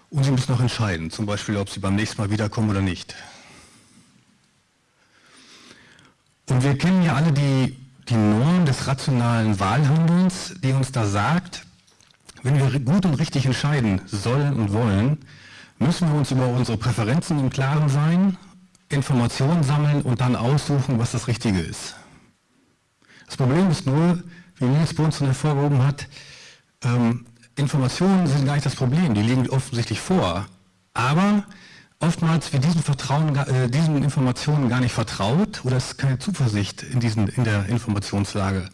und Sie müssen auch entscheiden, zum Beispiel, ob Sie beim nächsten Mal wiederkommen oder nicht. Und wir kennen ja alle die, die Norm des rationalen Wahlhandelns, die uns da sagt, wenn wir gut und richtig entscheiden sollen und wollen, müssen wir uns über unsere Präferenzen im Klaren sein, Informationen sammeln und dann aussuchen, was das Richtige ist. Das Problem ist nur, wie Nils Bunsen hervorgehoben hat, ähm, Informationen sind gar nicht das Problem, die liegen offensichtlich vor. Aber oftmals wird diesen, Vertrauen, äh, diesen Informationen gar nicht vertraut oder es ist keine Zuversicht in, diesen, in der Informationslage.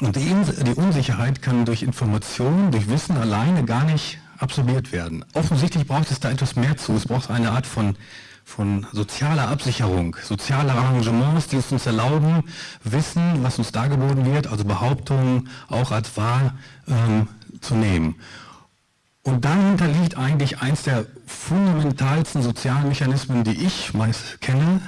Und die, die Unsicherheit kann durch Informationen, durch Wissen alleine gar nicht absorbiert werden. Offensichtlich braucht es da etwas mehr zu. Es braucht eine Art von, von sozialer Absicherung, soziale Arrangements, die es uns erlauben, Wissen, was uns dargeboten wird, also Behauptungen auch als wahr ähm, zu nehmen. Und dahinter liegt eigentlich eins der fundamentalsten sozialen Mechanismen, die ich meist kenne,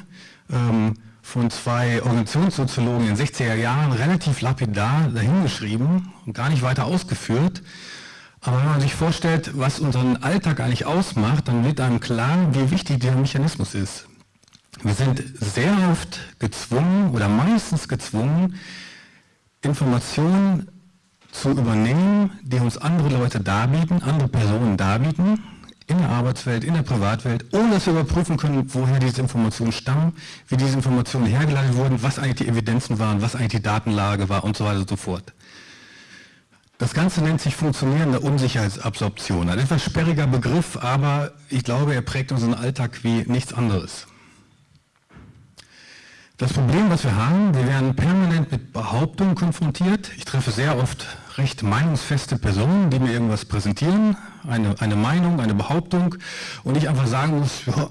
ähm, von zwei Organisationssoziologen in den 60er Jahren relativ lapidar dahingeschrieben und gar nicht weiter ausgeführt. Aber wenn man sich vorstellt, was unseren Alltag eigentlich ausmacht, dann wird einem klar, wie wichtig dieser Mechanismus ist. Wir sind sehr oft gezwungen oder meistens gezwungen, Informationen zu übernehmen, die uns andere Leute darbieten, andere Personen darbieten, in der Arbeitswelt, in der Privatwelt, ohne dass wir überprüfen können, woher diese Informationen stammen, wie diese Informationen hergeleitet wurden, was eigentlich die Evidenzen waren, was eigentlich die Datenlage war und so weiter und so fort. Das Ganze nennt sich funktionierende Unsicherheitsabsorption. Ein etwas sperriger Begriff, aber ich glaube, er prägt unseren Alltag wie nichts anderes. Das Problem, was wir haben, wir werden permanent mit Behauptungen konfrontiert. Ich treffe sehr oft recht meinungsfeste Personen, die mir irgendwas präsentieren, eine, eine Meinung, eine Behauptung und ich einfach sagen muss, ja,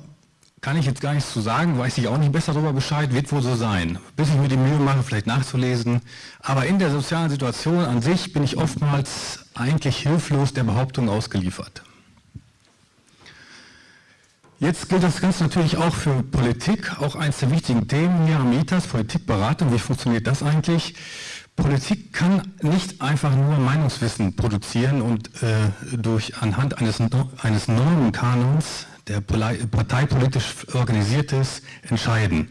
kann ich jetzt gar nichts zu sagen, weiß ich auch nicht besser darüber Bescheid, wird wohl so sein. Bis ich mir die Mühe mache, vielleicht nachzulesen. Aber in der sozialen Situation an sich bin ich oftmals eigentlich hilflos der Behauptung ausgeliefert. Jetzt gilt das Ganze natürlich auch für Politik, auch eines der wichtigen Themen hier am ITAS, Politikberatung. Wie funktioniert das eigentlich? Politik kann nicht einfach nur Meinungswissen produzieren und äh, durch anhand eines, eines Normenkanons, der parteipolitisch organisiert ist, entscheiden.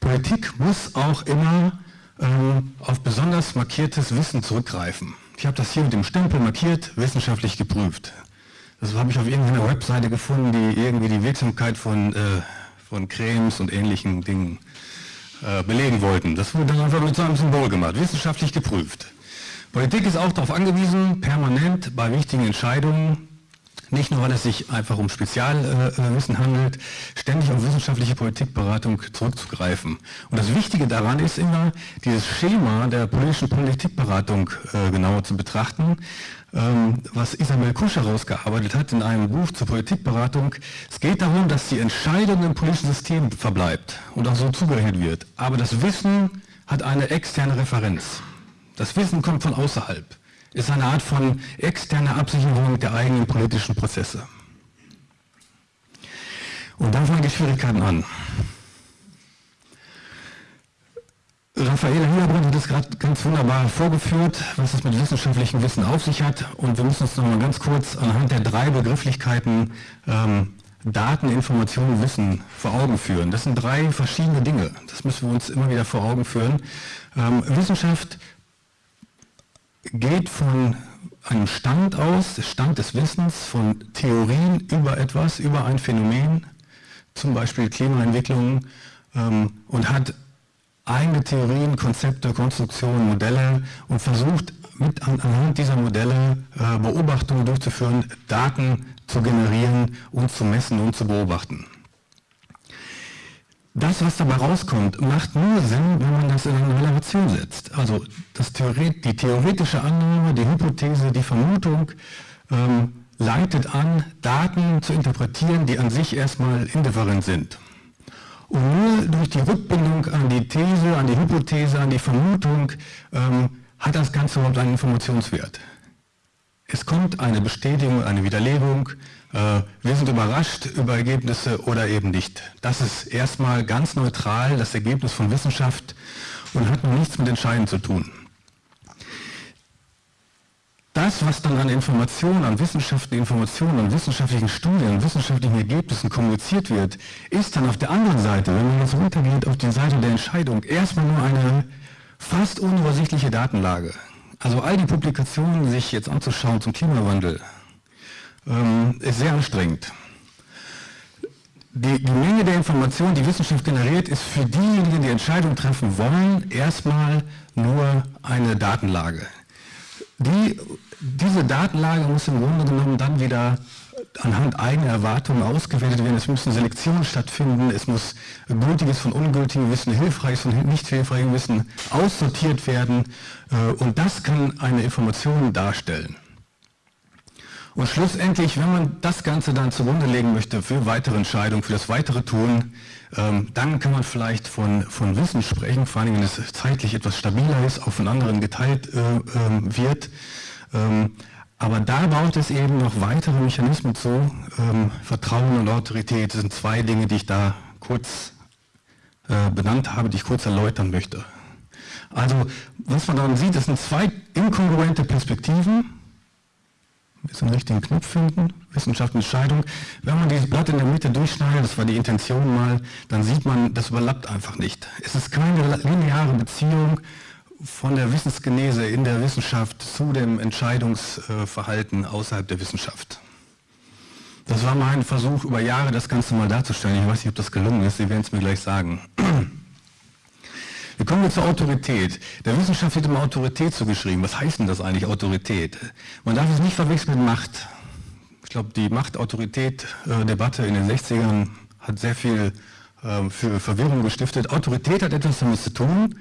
Politik muss auch immer ähm, auf besonders markiertes Wissen zurückgreifen. Ich habe das hier mit dem Stempel markiert, wissenschaftlich geprüft. Das habe ich auf irgendeiner Webseite gefunden, die irgendwie die Wirksamkeit von, äh, von Cremes und ähnlichen Dingen äh, belegen wollten. Das wurde dann einfach mit so einem Symbol gemacht, wissenschaftlich geprüft. Politik ist auch darauf angewiesen, permanent bei wichtigen Entscheidungen, nicht nur weil es sich einfach um Spezialwissen handelt, ständig auf wissenschaftliche Politikberatung zurückzugreifen. Und das Wichtige daran ist immer, dieses Schema der politischen Politikberatung äh, genauer zu betrachten, was Isabel Kusch herausgearbeitet hat in einem Buch zur Politikberatung. Es geht darum, dass die Entscheidung im politischen System verbleibt und auch so zugerechnet wird. Aber das Wissen hat eine externe Referenz. Das Wissen kommt von außerhalb. Ist eine Art von externer Absicherung der eigenen politischen Prozesse. Und dann fangen die Schwierigkeiten an. Raffaele Hillerbrand hat es gerade ganz wunderbar vorgeführt, was es mit wissenschaftlichem Wissen auf sich hat. Und wir müssen uns noch mal ganz kurz anhand der drei Begrifflichkeiten ähm, Daten, Informationen, Wissen vor Augen führen. Das sind drei verschiedene Dinge. Das müssen wir uns immer wieder vor Augen führen. Ähm, Wissenschaft geht von einem Stand aus, Stand des Wissens, von Theorien über etwas, über ein Phänomen, zum Beispiel Klimaentwicklung, ähm, und hat eigene Theorien, Konzepte, Konstruktionen, Modelle und versucht mit anhand dieser Modelle äh, Beobachtungen durchzuführen, Daten zu generieren und zu messen und zu beobachten. Das, was dabei rauskommt, macht nur Sinn, wenn man das in eine Relation setzt. Also Theoret die theoretische Annahme, die Hypothese, die Vermutung ähm, leitet an, Daten zu interpretieren, die an sich erstmal indifferent sind. Und nur durch die Rückbindung an die These, an die Hypothese, an die Vermutung ähm, hat das Ganze überhaupt einen Informationswert. Es kommt eine Bestätigung, eine Widerlegung, äh, wir sind überrascht über Ergebnisse oder eben nicht. Das ist erstmal ganz neutral das Ergebnis von Wissenschaft und hat nichts mit Entscheiden zu tun. Das, was dann an Informationen, an wissenschaftlichen Informationen, an wissenschaftlichen Studien, an wissenschaftlichen Ergebnissen kommuniziert wird, ist dann auf der anderen Seite, wenn man jetzt runtergeht auf die Seite der Entscheidung, erstmal nur eine fast unübersichtliche Datenlage. Also all die Publikationen sich jetzt anzuschauen zum Klimawandel, ähm, ist sehr anstrengend. Die, die, Menge der Informationen, die Wissenschaft generiert, ist für diejenigen, die Entscheidungen treffen wollen, erstmal nur eine Datenlage. Die, diese Datenlage muss im Grunde genommen dann wieder anhand eigener Erwartungen ausgewertet werden. Es müssen Selektionen stattfinden, es muss gültiges von ungültigem Wissen, hilfreiches von nicht hilfreichem Wissen aussortiert werden äh, und das kann eine Information darstellen. Und schlussendlich, wenn man das Ganze dann zugrunde legen möchte für weitere Entscheidungen, für das weitere Tun, dann kann man vielleicht von, von Wissen sprechen, vor allem wenn es zeitlich etwas stabiler ist, auch von anderen geteilt äh, äh, wird. Ähm, aber da braucht es eben noch weitere Mechanismen zu. Ähm, Vertrauen und Autorität sind zwei Dinge, die ich da kurz äh, benannt habe, die ich kurz erläutern möchte. Also was man dann sieht, das sind zwei inkongruente Perspektiven, jetzt den richtigen Knopf finden, Wissenschaftsentscheidung. Wenn man dieses Blatt in der Mitte durchschneidet, das war die Intention mal, dann sieht man, das überlappt einfach nicht. Es ist keine lineare Beziehung von der Wissensgenese in der Wissenschaft zu dem Entscheidungsverhalten außerhalb der Wissenschaft. Das war mein Versuch, über Jahre das Ganze mal darzustellen. Ich weiß nicht, ob das gelungen ist, Sie werden es mir gleich sagen. Wir kommen jetzt zur Autorität. Der Wissenschaft wird immer Autorität zugeschrieben. Was heißt denn das eigentlich, Autorität? Man darf es nicht verwechseln mit Macht. Ich glaube, die Macht-Autorität-Debatte in den 60ern hat sehr viel äh, für Verwirrung gestiftet. Autorität hat etwas damit zu tun,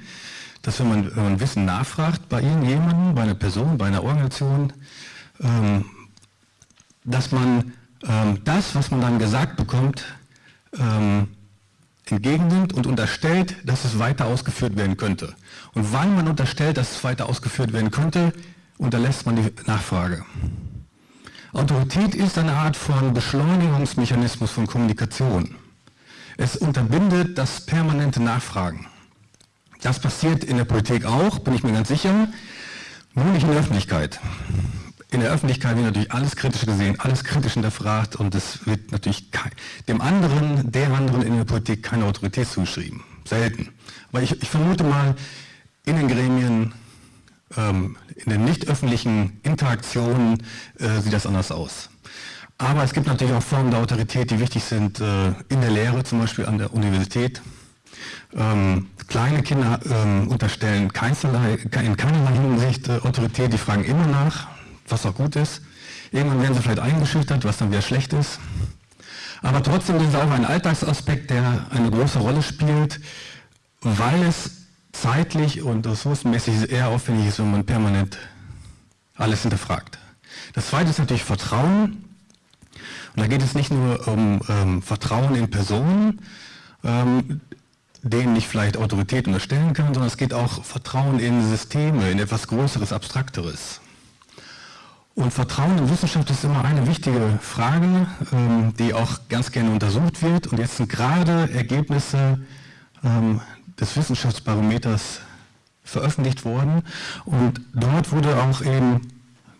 dass wenn man, wenn man Wissen nachfragt bei irgendjemandem, bei einer Person, bei einer Organisation, ähm, dass man ähm, das, was man dann gesagt bekommt, ähm, entgegennimmt und unterstellt, dass es weiter ausgeführt werden könnte. Und weil man unterstellt, dass es weiter ausgeführt werden könnte, unterlässt man die Nachfrage. Autorität ist eine Art von Beschleunigungsmechanismus von Kommunikation. Es unterbindet das permanente Nachfragen. Das passiert in der Politik auch, bin ich mir ganz sicher, nur nicht in der Öffentlichkeit in der Öffentlichkeit wird natürlich alles kritisch gesehen, alles kritisch hinterfragt und es wird natürlich dem anderen, der anderen in der Politik keine Autorität zugeschrieben. Selten. Aber ich, ich vermute mal, in den Gremien, ähm, in den nicht öffentlichen Interaktionen äh, sieht das anders aus. Aber es gibt natürlich auch Formen der Autorität, die wichtig sind, äh, in der Lehre, zum Beispiel an der Universität. Ähm, kleine Kinder ähm, unterstellen keinerlei, in keinerlei Hinsicht äh, Autorität, die fragen immer nach, was auch gut ist. Irgendwann werden sie vielleicht eingeschüchtert, was dann wieder schlecht ist. Aber trotzdem ist es auch ein Alltagsaspekt, der eine große Rolle spielt, weil es zeitlich und ressourcenmäßig eher aufwendig ist, wenn man permanent alles hinterfragt. Das zweite ist natürlich Vertrauen. Und da geht es nicht nur um ähm, Vertrauen in Personen, ähm, denen ich vielleicht Autorität unterstellen kann, sondern es geht auch Vertrauen in Systeme, in etwas Größeres, Abstrakteres. Und Vertrauen in Wissenschaft ist immer eine wichtige Frage, ähm, die auch ganz gerne untersucht wird. Und jetzt sind gerade Ergebnisse ähm, des Wissenschaftsbarometers veröffentlicht worden. Und dort wurde auch eben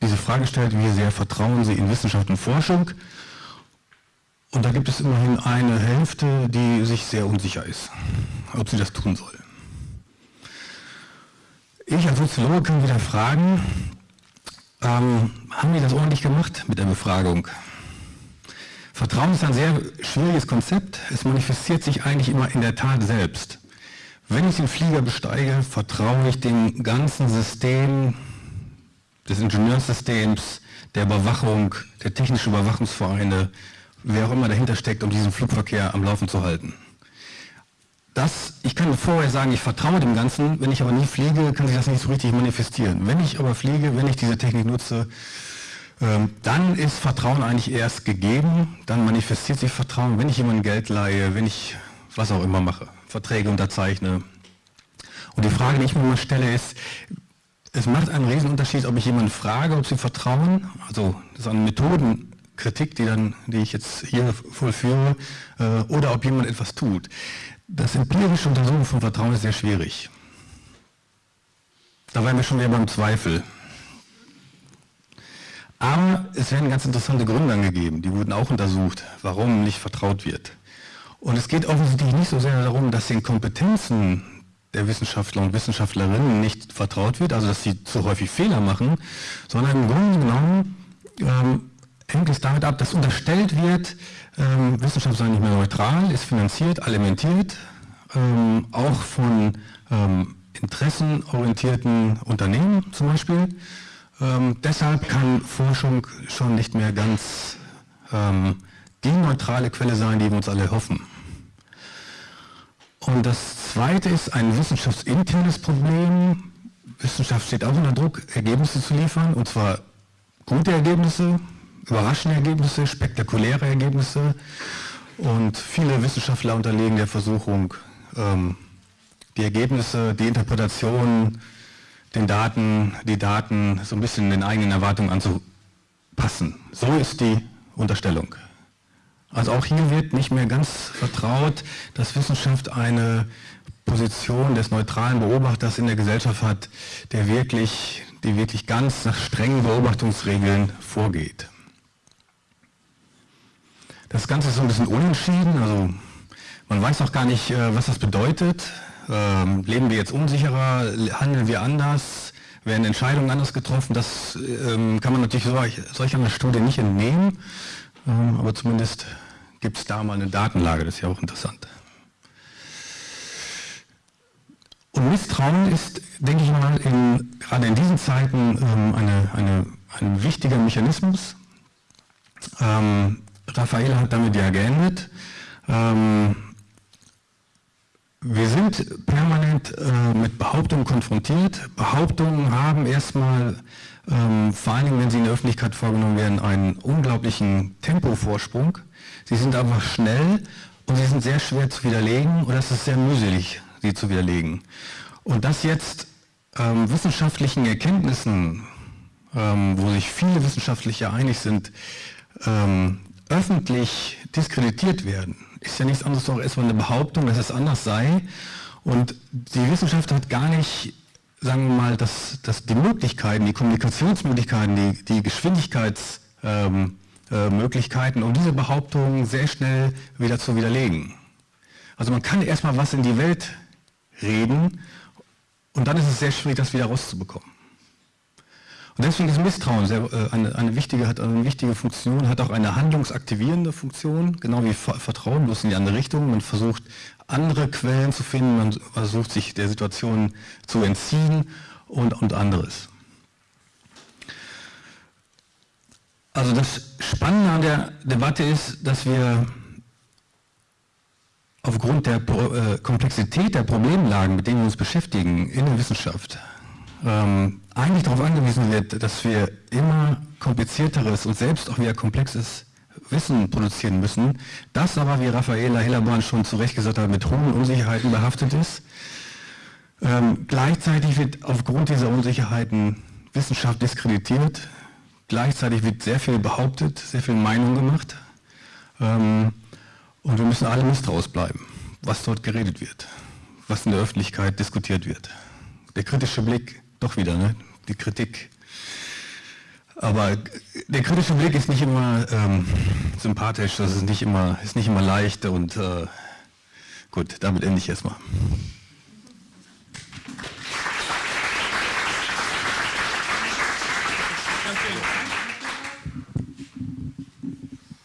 diese Frage gestellt, wie sehr vertrauen Sie in Wissenschaft und Forschung? Und da gibt es immerhin eine Hälfte, die sich sehr unsicher ist, ob sie das tun soll. Ich als Soziologe kann wieder fragen, ähm, haben die das ordentlich gemacht mit der Befragung? Vertrauen ist ein sehr schwieriges Konzept. Es manifestiert sich eigentlich immer in der Tat selbst. Wenn ich den Flieger besteige, vertraue ich dem ganzen System des Ingenieurssystems, der Überwachung, der technischen Überwachungsvereine, wer auch immer dahinter steckt, um diesen Flugverkehr am Laufen zu halten. Das, ich kann vorher sagen, ich vertraue dem Ganzen, wenn ich aber nie fliege, kann sich das nicht so richtig manifestieren. Wenn ich aber fliege, wenn ich diese Technik nutze, ähm, dann ist Vertrauen eigentlich erst gegeben, dann manifestiert sich Vertrauen, wenn ich jemandem Geld leihe, wenn ich was auch immer mache, Verträge unterzeichne. Und die Frage, die ich mir mal stelle, ist, es macht einen Riesenunterschied, ob ich jemanden frage, ob sie vertrauen, also das ist eine Methodenkritik, die, dann, die ich jetzt hier vollführe, äh, oder ob jemand etwas tut. Das empirische Untersuchen von Vertrauen ist sehr schwierig. Da wären wir schon wieder beim Zweifel. Aber es werden ganz interessante Gründe angegeben, die wurden auch untersucht, warum nicht vertraut wird. Und es geht offensichtlich nicht so sehr darum, dass den Kompetenzen der Wissenschaftler und Wissenschaftlerinnen nicht vertraut wird, also dass sie zu häufig Fehler machen, sondern im Grunde genommen ähm, hängt es damit ab, dass unterstellt wird, ähm, Wissenschaft sei nicht mehr neutral, ist finanziert, alimentiert, ähm, auch von ähm, interessenorientierten Unternehmen zum Beispiel. Ähm, deshalb kann Forschung schon nicht mehr ganz ähm, die neutrale Quelle sein, die wir uns alle hoffen. Und das Zweite ist ein wissenschaftsinternes Problem. Wissenschaft steht auch unter Druck, Ergebnisse zu liefern, und zwar gute Ergebnisse, überraschende Ergebnisse, spektakuläre Ergebnisse. Und viele Wissenschaftler unterlegen der Versuchung, ähm, die Ergebnisse, die Interpretationen, den Daten, die Daten so ein bisschen den eigenen Erwartungen anzupassen. So ist die Unterstellung. Also auch hier wird nicht mehr ganz vertraut, dass Wissenschaft eine Position des neutralen Beobachters in der Gesellschaft hat, der wirklich, die wirklich ganz nach strengen Beobachtungsregeln vorgeht. Das Ganze ist so ein bisschen unentschieden, also man weiß auch gar nicht, äh, was das bedeutet. Ähm, leben wir jetzt unsicherer, handeln wir anders, werden Entscheidungen anders getroffen? Das ähm, kann man natürlich solch, einer Studie nicht entnehmen, ähm, aber zumindest gibt es da mal eine Datenlage, das ist ja auch interessant. Und Misstrauen ist, denke ich mal, in, gerade in diesen Zeiten eine, eine, ein wichtiger Mechanismus. Raffaele hat damit ja geendet. Ähm, wir sind permanent äh, mit Behauptungen konfrontiert. Behauptungen haben erstmal, ähm, vor allen Dingen, wenn sie in der Öffentlichkeit vorgenommen werden, einen unglaublichen Tempovorsprung. Sie sind einfach schnell und sie sind sehr schwer zu widerlegen oder es ist sehr mühselig, sie zu widerlegen. Und das jetzt ähm, wissenschaftlichen Erkenntnissen, ähm, wo sich viele Wissenschaftler einig sind, ähm, öffentlich diskreditiert werden, ist ja nichts anderes als erstmal eine Behauptung, dass es anders sei. Und die Wissenschaft hat gar nicht, sagen wir mal, dass, dass die Möglichkeiten, die Kommunikationsmöglichkeiten, die, die Geschwindigkeitsmöglichkeiten, ähm, äh, um diese Behauptungen sehr schnell wieder zu widerlegen. Also man kann erstmal was in die Welt reden und dann ist es sehr schwierig, das wieder rauszubekommen. Und deswegen ist Misstrauen sehr, äh, eine, eine, wichtige, hat eine wichtige Funktion, hat auch eine handlungsaktivierende Funktion, genau wie Vertrauen, bloß in die andere Richtung. Man versucht, andere Quellen zu finden, man versucht, sich der Situation zu entziehen und, und anderes. Also das Spannende an der Debatte ist, dass wir aufgrund der äh, Komplexität der Problemlagen, mit denen wir uns beschäftigen in der Wissenschaft, ähm, eigentlich darauf angewiesen wird, dass wir immer komplizierteres und selbst auch wieder komplexes Wissen produzieren müssen, das aber, wie Raffaela Hillerborn schon zu Recht gesagt hat, mit hohen Unsicherheiten behaftet ist. Ähm, gleichzeitig wird aufgrund dieser Unsicherheiten Wissenschaft diskreditiert, gleichzeitig wird sehr viel behauptet, sehr viel Meinung gemacht ähm, und wir müssen alle misstrauisch bleiben, was dort geredet wird, was in der Öffentlichkeit diskutiert wird. Der kritische Blick doch wieder, ne? die Kritik. Aber der kritische Blick ist nicht immer ähm, sympathisch, das ist nicht immer, ist nicht immer leicht und äh, gut, damit ende ich erstmal.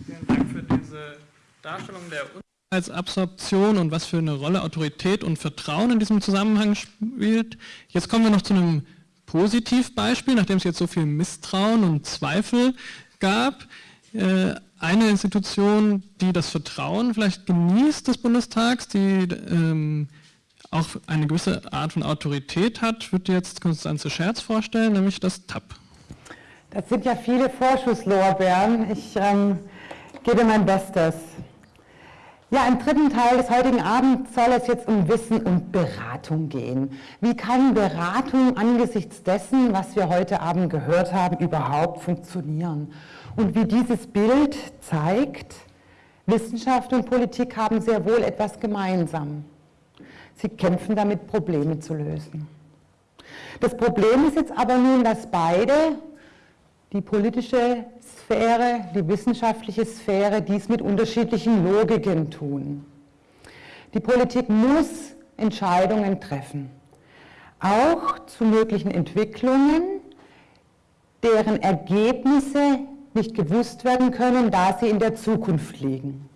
Vielen Dank für diese Darstellung der als Absorption und was für eine Rolle Autorität und Vertrauen in diesem Zusammenhang spielt. Jetzt kommen wir noch zu einem Positivbeispiel, nachdem es jetzt so viel Misstrauen und Zweifel gab. Äh, eine Institution, die das Vertrauen vielleicht genießt des Bundestags, die ähm, auch eine gewisse Art von Autorität hat, wird jetzt Konstanze Scherz vorstellen, nämlich das TAP. Das sind ja viele Vorschusslorbeeren. Ich ähm, gebe mein Bestes. Ja, im dritten Teil des heutigen Abends soll es jetzt um Wissen und Beratung gehen. Wie kann Beratung angesichts dessen, was wir heute Abend gehört haben, überhaupt funktionieren? Und wie dieses Bild zeigt, Wissenschaft und Politik haben sehr wohl etwas gemeinsam. Sie kämpfen damit, Probleme zu lösen. Das Problem ist jetzt aber nun, dass beide, die politische Sphäre, die wissenschaftliche Sphäre dies mit unterschiedlichen Logiken tun. Die Politik muss Entscheidungen treffen, auch zu möglichen Entwicklungen, deren Ergebnisse nicht gewusst werden können, da sie in der Zukunft liegen.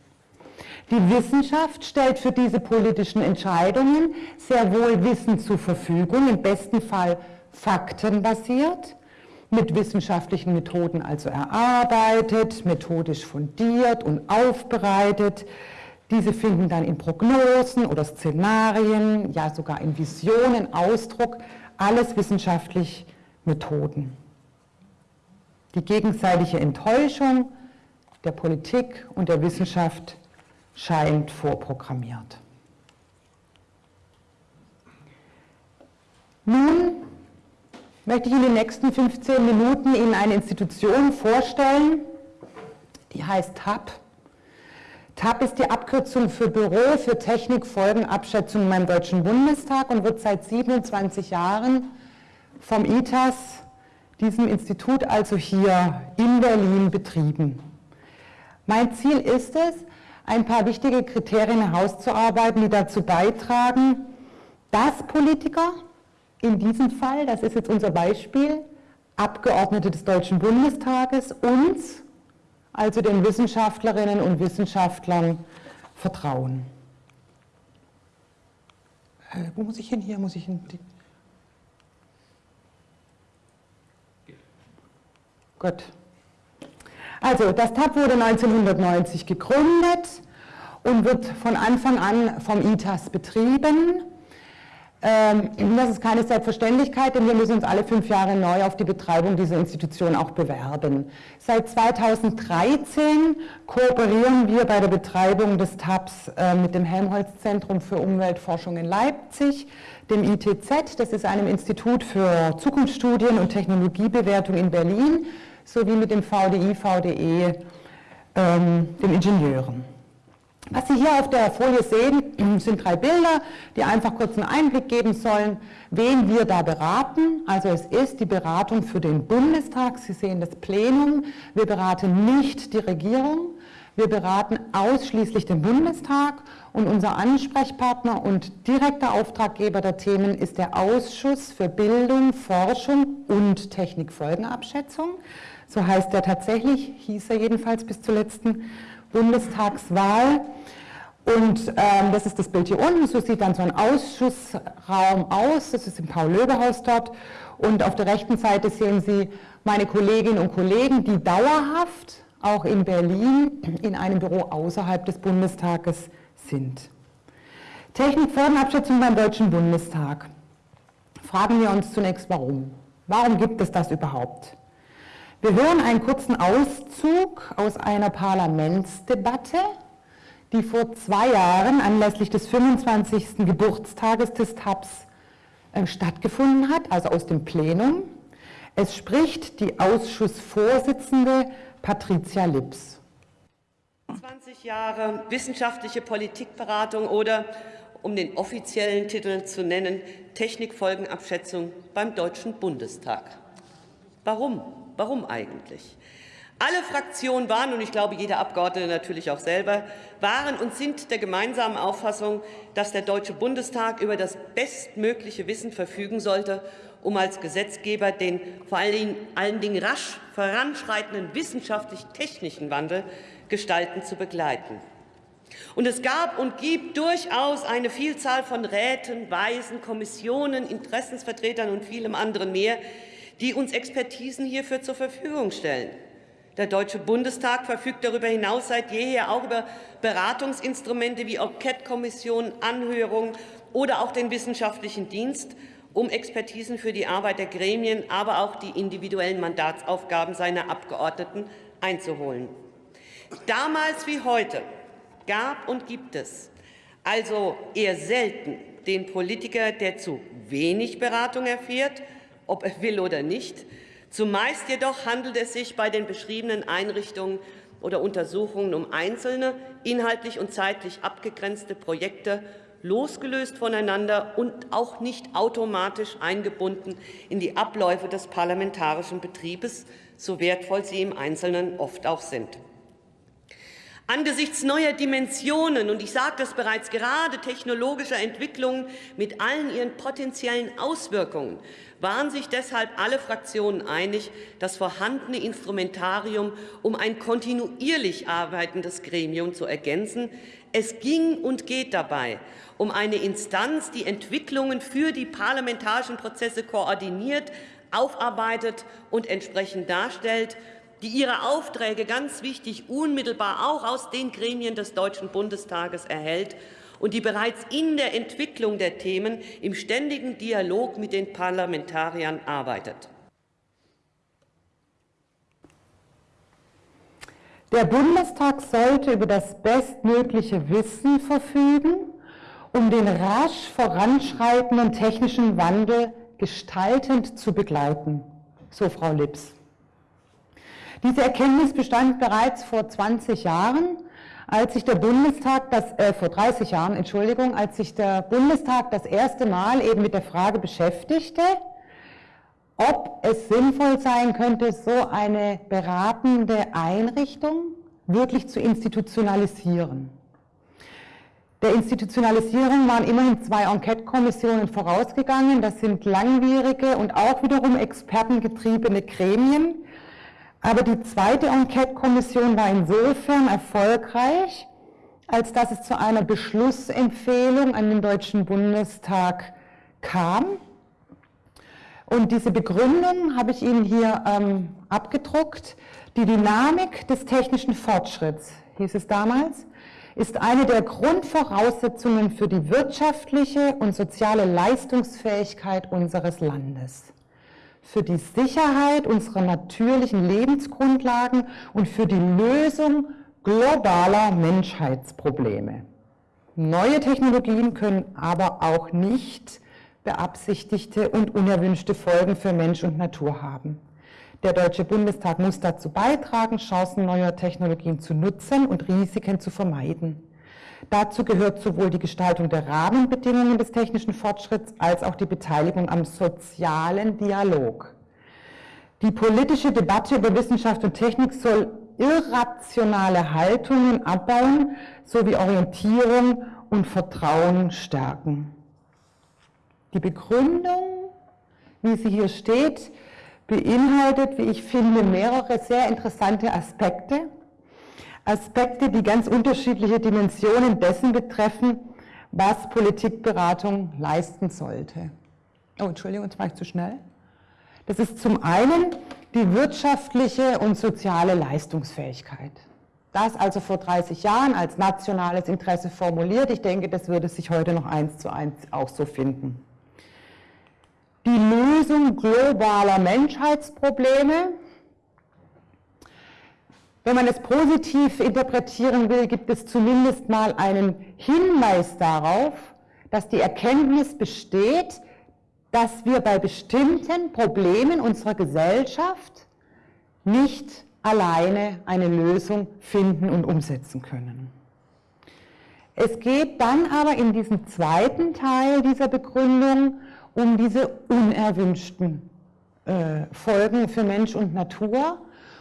Die Wissenschaft stellt für diese politischen Entscheidungen sehr wohl Wissen zur Verfügung, im besten Fall faktenbasiert, mit wissenschaftlichen Methoden also erarbeitet, methodisch fundiert und aufbereitet. Diese finden dann in Prognosen oder Szenarien, ja sogar in Visionen Ausdruck, alles wissenschaftlich Methoden. Die gegenseitige Enttäuschung der Politik und der Wissenschaft scheint vorprogrammiert. Nun möchte ich in den nächsten 15 Minuten Ihnen eine Institution vorstellen, die heißt TAP. TAP ist die Abkürzung für Büro für Technikfolgenabschätzung beim Deutschen Bundestag und wird seit 27 Jahren vom ITAS, diesem Institut also hier in Berlin, betrieben. Mein Ziel ist es, ein paar wichtige Kriterien herauszuarbeiten, die dazu beitragen, dass Politiker in diesem Fall, das ist jetzt unser Beispiel, Abgeordnete des Deutschen Bundestages uns, also den Wissenschaftlerinnen und Wissenschaftlern, vertrauen. Äh, wo muss ich hin? Hier muss ich hin. Gut. Also, das TAP wurde 1990 gegründet und wird von Anfang an vom ITAS betrieben. Ähm, das ist keine Selbstverständlichkeit, denn wir müssen uns alle fünf Jahre neu auf die Betreibung dieser Institution auch bewerben. Seit 2013 kooperieren wir bei der Betreibung des TAPS äh, mit dem Helmholtz-Zentrum für Umweltforschung in Leipzig, dem ITZ, das ist einem Institut für Zukunftsstudien und Technologiebewertung in Berlin, sowie mit dem VDI, VDE, ähm, den Ingenieuren. Was Sie hier auf der Folie sehen, sind drei Bilder, die einfach kurz einen Einblick geben sollen, wen wir da beraten. Also es ist die Beratung für den Bundestag. Sie sehen das Plenum. Wir beraten nicht die Regierung. Wir beraten ausschließlich den Bundestag und unser Ansprechpartner und direkter Auftraggeber der Themen ist der Ausschuss für Bildung, Forschung und Technikfolgenabschätzung. So heißt er tatsächlich, hieß er jedenfalls bis zur letzten Bundestagswahl. Und ähm, das ist das Bild hier unten, so sieht dann so ein Ausschussraum aus, das ist im Paul-Löbe-Haus dort. Und auf der rechten Seite sehen Sie meine Kolleginnen und Kollegen, die dauerhaft auch in Berlin in einem Büro außerhalb des Bundestages sind. Technikfolgenabschätzung beim Deutschen Bundestag. Fragen wir uns zunächst, warum? Warum gibt es das überhaupt? Wir hören einen kurzen Auszug aus einer Parlamentsdebatte, die vor zwei Jahren anlässlich des 25. Geburtstages des TAPS äh, stattgefunden hat, also aus dem Plenum. Es spricht die Ausschussvorsitzende Patricia Lips. 20 Jahre wissenschaftliche Politikberatung oder, um den offiziellen Titel zu nennen, Technikfolgenabschätzung beim Deutschen Bundestag. Warum? Warum eigentlich? Alle Fraktionen waren, und ich glaube jeder Abgeordnete natürlich auch selber, waren und sind der gemeinsamen Auffassung, dass der Deutsche Bundestag über das bestmögliche Wissen verfügen sollte, um als Gesetzgeber den vor allen Dingen rasch voranschreitenden wissenschaftlich-technischen Wandel gestalten zu begleiten. Und es gab und gibt durchaus eine Vielzahl von Räten, Weisen, Kommissionen, Interessensvertretern und vielem anderen mehr, die uns Expertisen hierfür zur Verfügung stellen. Der Deutsche Bundestag verfügt darüber hinaus seit jeher auch über Beratungsinstrumente wie Enquete-Kommissionen, Anhörungen oder auch den wissenschaftlichen Dienst, um Expertisen für die Arbeit der Gremien, aber auch die individuellen Mandatsaufgaben seiner Abgeordneten einzuholen. Damals wie heute gab und gibt es also eher selten den Politiker, der zu wenig Beratung erfährt, ob er will oder nicht, Zumeist jedoch handelt es sich bei den beschriebenen Einrichtungen oder Untersuchungen um einzelne, inhaltlich und zeitlich abgegrenzte Projekte, losgelöst voneinander und auch nicht automatisch eingebunden in die Abläufe des parlamentarischen Betriebes, so wertvoll sie im Einzelnen oft auch sind. Angesichts neuer Dimensionen, und ich sagte es bereits, gerade technologischer Entwicklungen mit allen ihren potenziellen Auswirkungen, waren sich deshalb alle Fraktionen einig, das vorhandene Instrumentarium um ein kontinuierlich arbeitendes Gremium zu ergänzen. Es ging und geht dabei um eine Instanz, die Entwicklungen für die parlamentarischen Prozesse koordiniert, aufarbeitet und entsprechend darstellt, die ihre Aufträge ganz wichtig unmittelbar auch aus den Gremien des Deutschen Bundestages erhält und die bereits in der Entwicklung der Themen im ständigen Dialog mit den Parlamentariern arbeitet. Der Bundestag sollte über das bestmögliche Wissen verfügen, um den rasch voranschreitenden technischen Wandel gestaltend zu begleiten, so Frau Lips. Diese Erkenntnis bestand bereits vor 20 Jahren als sich der Bundestag, das, äh, vor 30 Jahren, Entschuldigung, als sich der Bundestag das erste Mal eben mit der Frage beschäftigte, ob es sinnvoll sein könnte, so eine beratende Einrichtung wirklich zu institutionalisieren. Der Institutionalisierung waren immerhin zwei Enquete-Kommissionen vorausgegangen. Das sind langwierige und auch wiederum expertengetriebene Gremien, aber die zweite Enquete-Kommission war insofern erfolgreich, als dass es zu einer Beschlussempfehlung an den Deutschen Bundestag kam. Und diese Begründung habe ich Ihnen hier ähm, abgedruckt. Die Dynamik des technischen Fortschritts, hieß es damals, ist eine der Grundvoraussetzungen für die wirtschaftliche und soziale Leistungsfähigkeit unseres Landes für die Sicherheit unserer natürlichen Lebensgrundlagen und für die Lösung globaler Menschheitsprobleme. Neue Technologien können aber auch nicht beabsichtigte und unerwünschte Folgen für Mensch und Natur haben. Der Deutsche Bundestag muss dazu beitragen, Chancen neuer Technologien zu nutzen und Risiken zu vermeiden. Dazu gehört sowohl die Gestaltung der Rahmenbedingungen des technischen Fortschritts als auch die Beteiligung am sozialen Dialog. Die politische Debatte über Wissenschaft und Technik soll irrationale Haltungen abbauen sowie Orientierung und Vertrauen stärken. Die Begründung, wie sie hier steht, beinhaltet, wie ich finde, mehrere sehr interessante Aspekte. Aspekte, die ganz unterschiedliche Dimensionen dessen betreffen, was Politikberatung leisten sollte. Oh, Entschuldigung, jetzt war ich zu schnell. Das ist zum einen die wirtschaftliche und soziale Leistungsfähigkeit. Das also vor 30 Jahren als nationales Interesse formuliert. Ich denke, das würde sich heute noch eins zu eins auch so finden. Die Lösung globaler Menschheitsprobleme, wenn man es positiv interpretieren will, gibt es zumindest mal einen Hinweis darauf, dass die Erkenntnis besteht, dass wir bei bestimmten Problemen unserer Gesellschaft nicht alleine eine Lösung finden und umsetzen können. Es geht dann aber in diesem zweiten Teil dieser Begründung um diese unerwünschten äh, Folgen für Mensch und Natur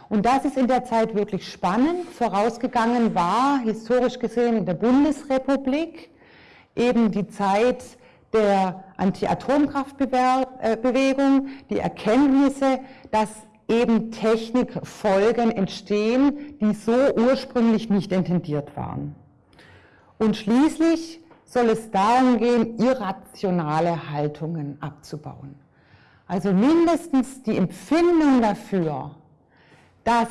und das ist in der Zeit wirklich spannend. Vorausgegangen war, historisch gesehen, in der Bundesrepublik eben die Zeit der Anti-Atomkraftbewegung, die Erkenntnisse, dass eben Technikfolgen entstehen, die so ursprünglich nicht intendiert waren. Und schließlich soll es darum gehen, irrationale Haltungen abzubauen. Also mindestens die Empfindung dafür, dass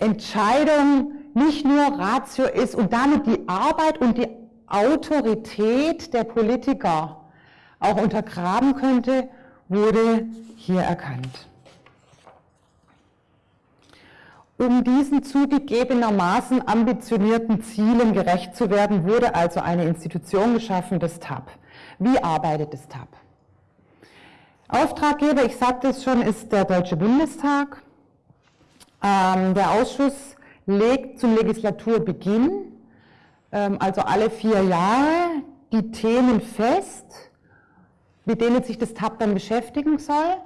Entscheidung nicht nur Ratio ist und damit die Arbeit und die Autorität der Politiker auch untergraben könnte, wurde hier erkannt. Um diesen zugegebenermaßen ambitionierten Zielen gerecht zu werden, wurde also eine Institution geschaffen, das TAP. Wie arbeitet das TAP? Auftraggeber, ich sagte es schon, ist der Deutsche Bundestag. Ähm, der Ausschuss legt zum Legislaturbeginn, ähm, also alle vier Jahre, die Themen fest, mit denen sich das TAP dann beschäftigen soll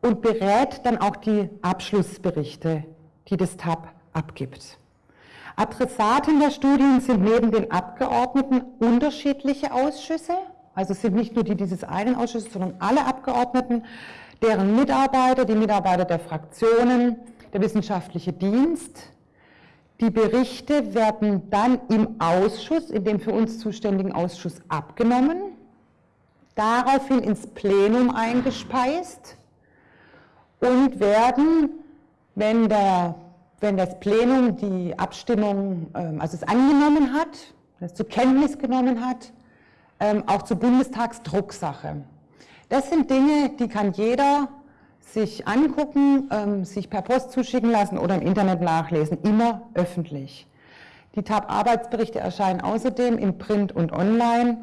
und berät dann auch die Abschlussberichte die das TAP abgibt. Adressaten der Studien sind neben den Abgeordneten unterschiedliche Ausschüsse, also sind nicht nur die dieses einen Ausschusses, sondern alle Abgeordneten, deren Mitarbeiter, die Mitarbeiter der Fraktionen, der wissenschaftliche Dienst. Die Berichte werden dann im Ausschuss, in dem für uns zuständigen Ausschuss, abgenommen, daraufhin ins Plenum eingespeist und werden wenn, der, wenn das Plenum die Abstimmung, ähm, also es angenommen hat, es zur Kenntnis genommen hat, ähm, auch zur Bundestagsdrucksache. Das sind Dinge, die kann jeder sich angucken, ähm, sich per Post zuschicken lassen oder im Internet nachlesen, immer öffentlich. Die TAP-Arbeitsberichte erscheinen außerdem im Print und online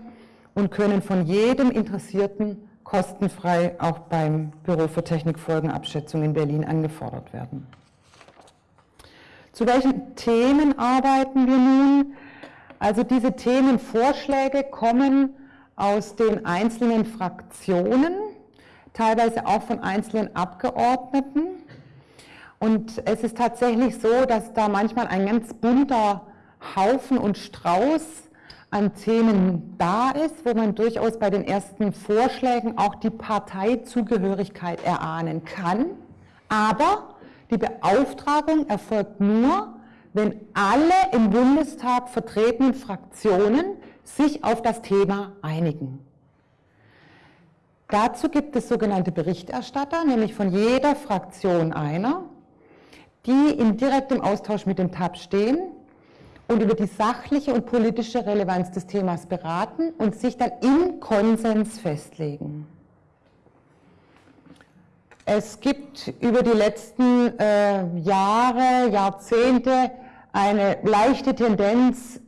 und können von jedem Interessierten kostenfrei auch beim Büro für Technikfolgenabschätzung in Berlin angefordert werden. Zu welchen Themen arbeiten wir nun? Also diese Themenvorschläge kommen aus den einzelnen Fraktionen, teilweise auch von einzelnen Abgeordneten. Und es ist tatsächlich so, dass da manchmal ein ganz bunter Haufen und Strauß an Themen da ist, wo man durchaus bei den ersten Vorschlägen auch die Parteizugehörigkeit erahnen kann. Aber die Beauftragung erfolgt nur, wenn alle im Bundestag vertretenen Fraktionen sich auf das Thema einigen. Dazu gibt es sogenannte Berichterstatter, nämlich von jeder Fraktion einer, die in direktem Austausch mit dem TAP stehen und über die sachliche und politische Relevanz des Themas beraten und sich dann im Konsens festlegen. Es gibt über die letzten äh, Jahre, Jahrzehnte eine leichte Tendenz,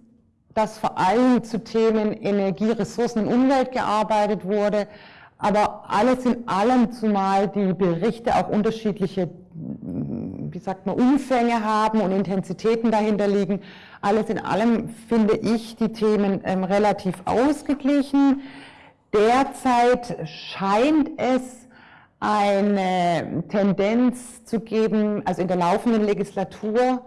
dass vor allem zu Themen Energie, Ressourcen und Umwelt gearbeitet wurde, aber alles in allem, zumal die Berichte auch unterschiedliche, wie sagt man, Umfänge haben und Intensitäten dahinter liegen, alles in allem finde ich die Themen ähm, relativ ausgeglichen. Derzeit scheint es eine Tendenz zu geben, also in der laufenden Legislatur,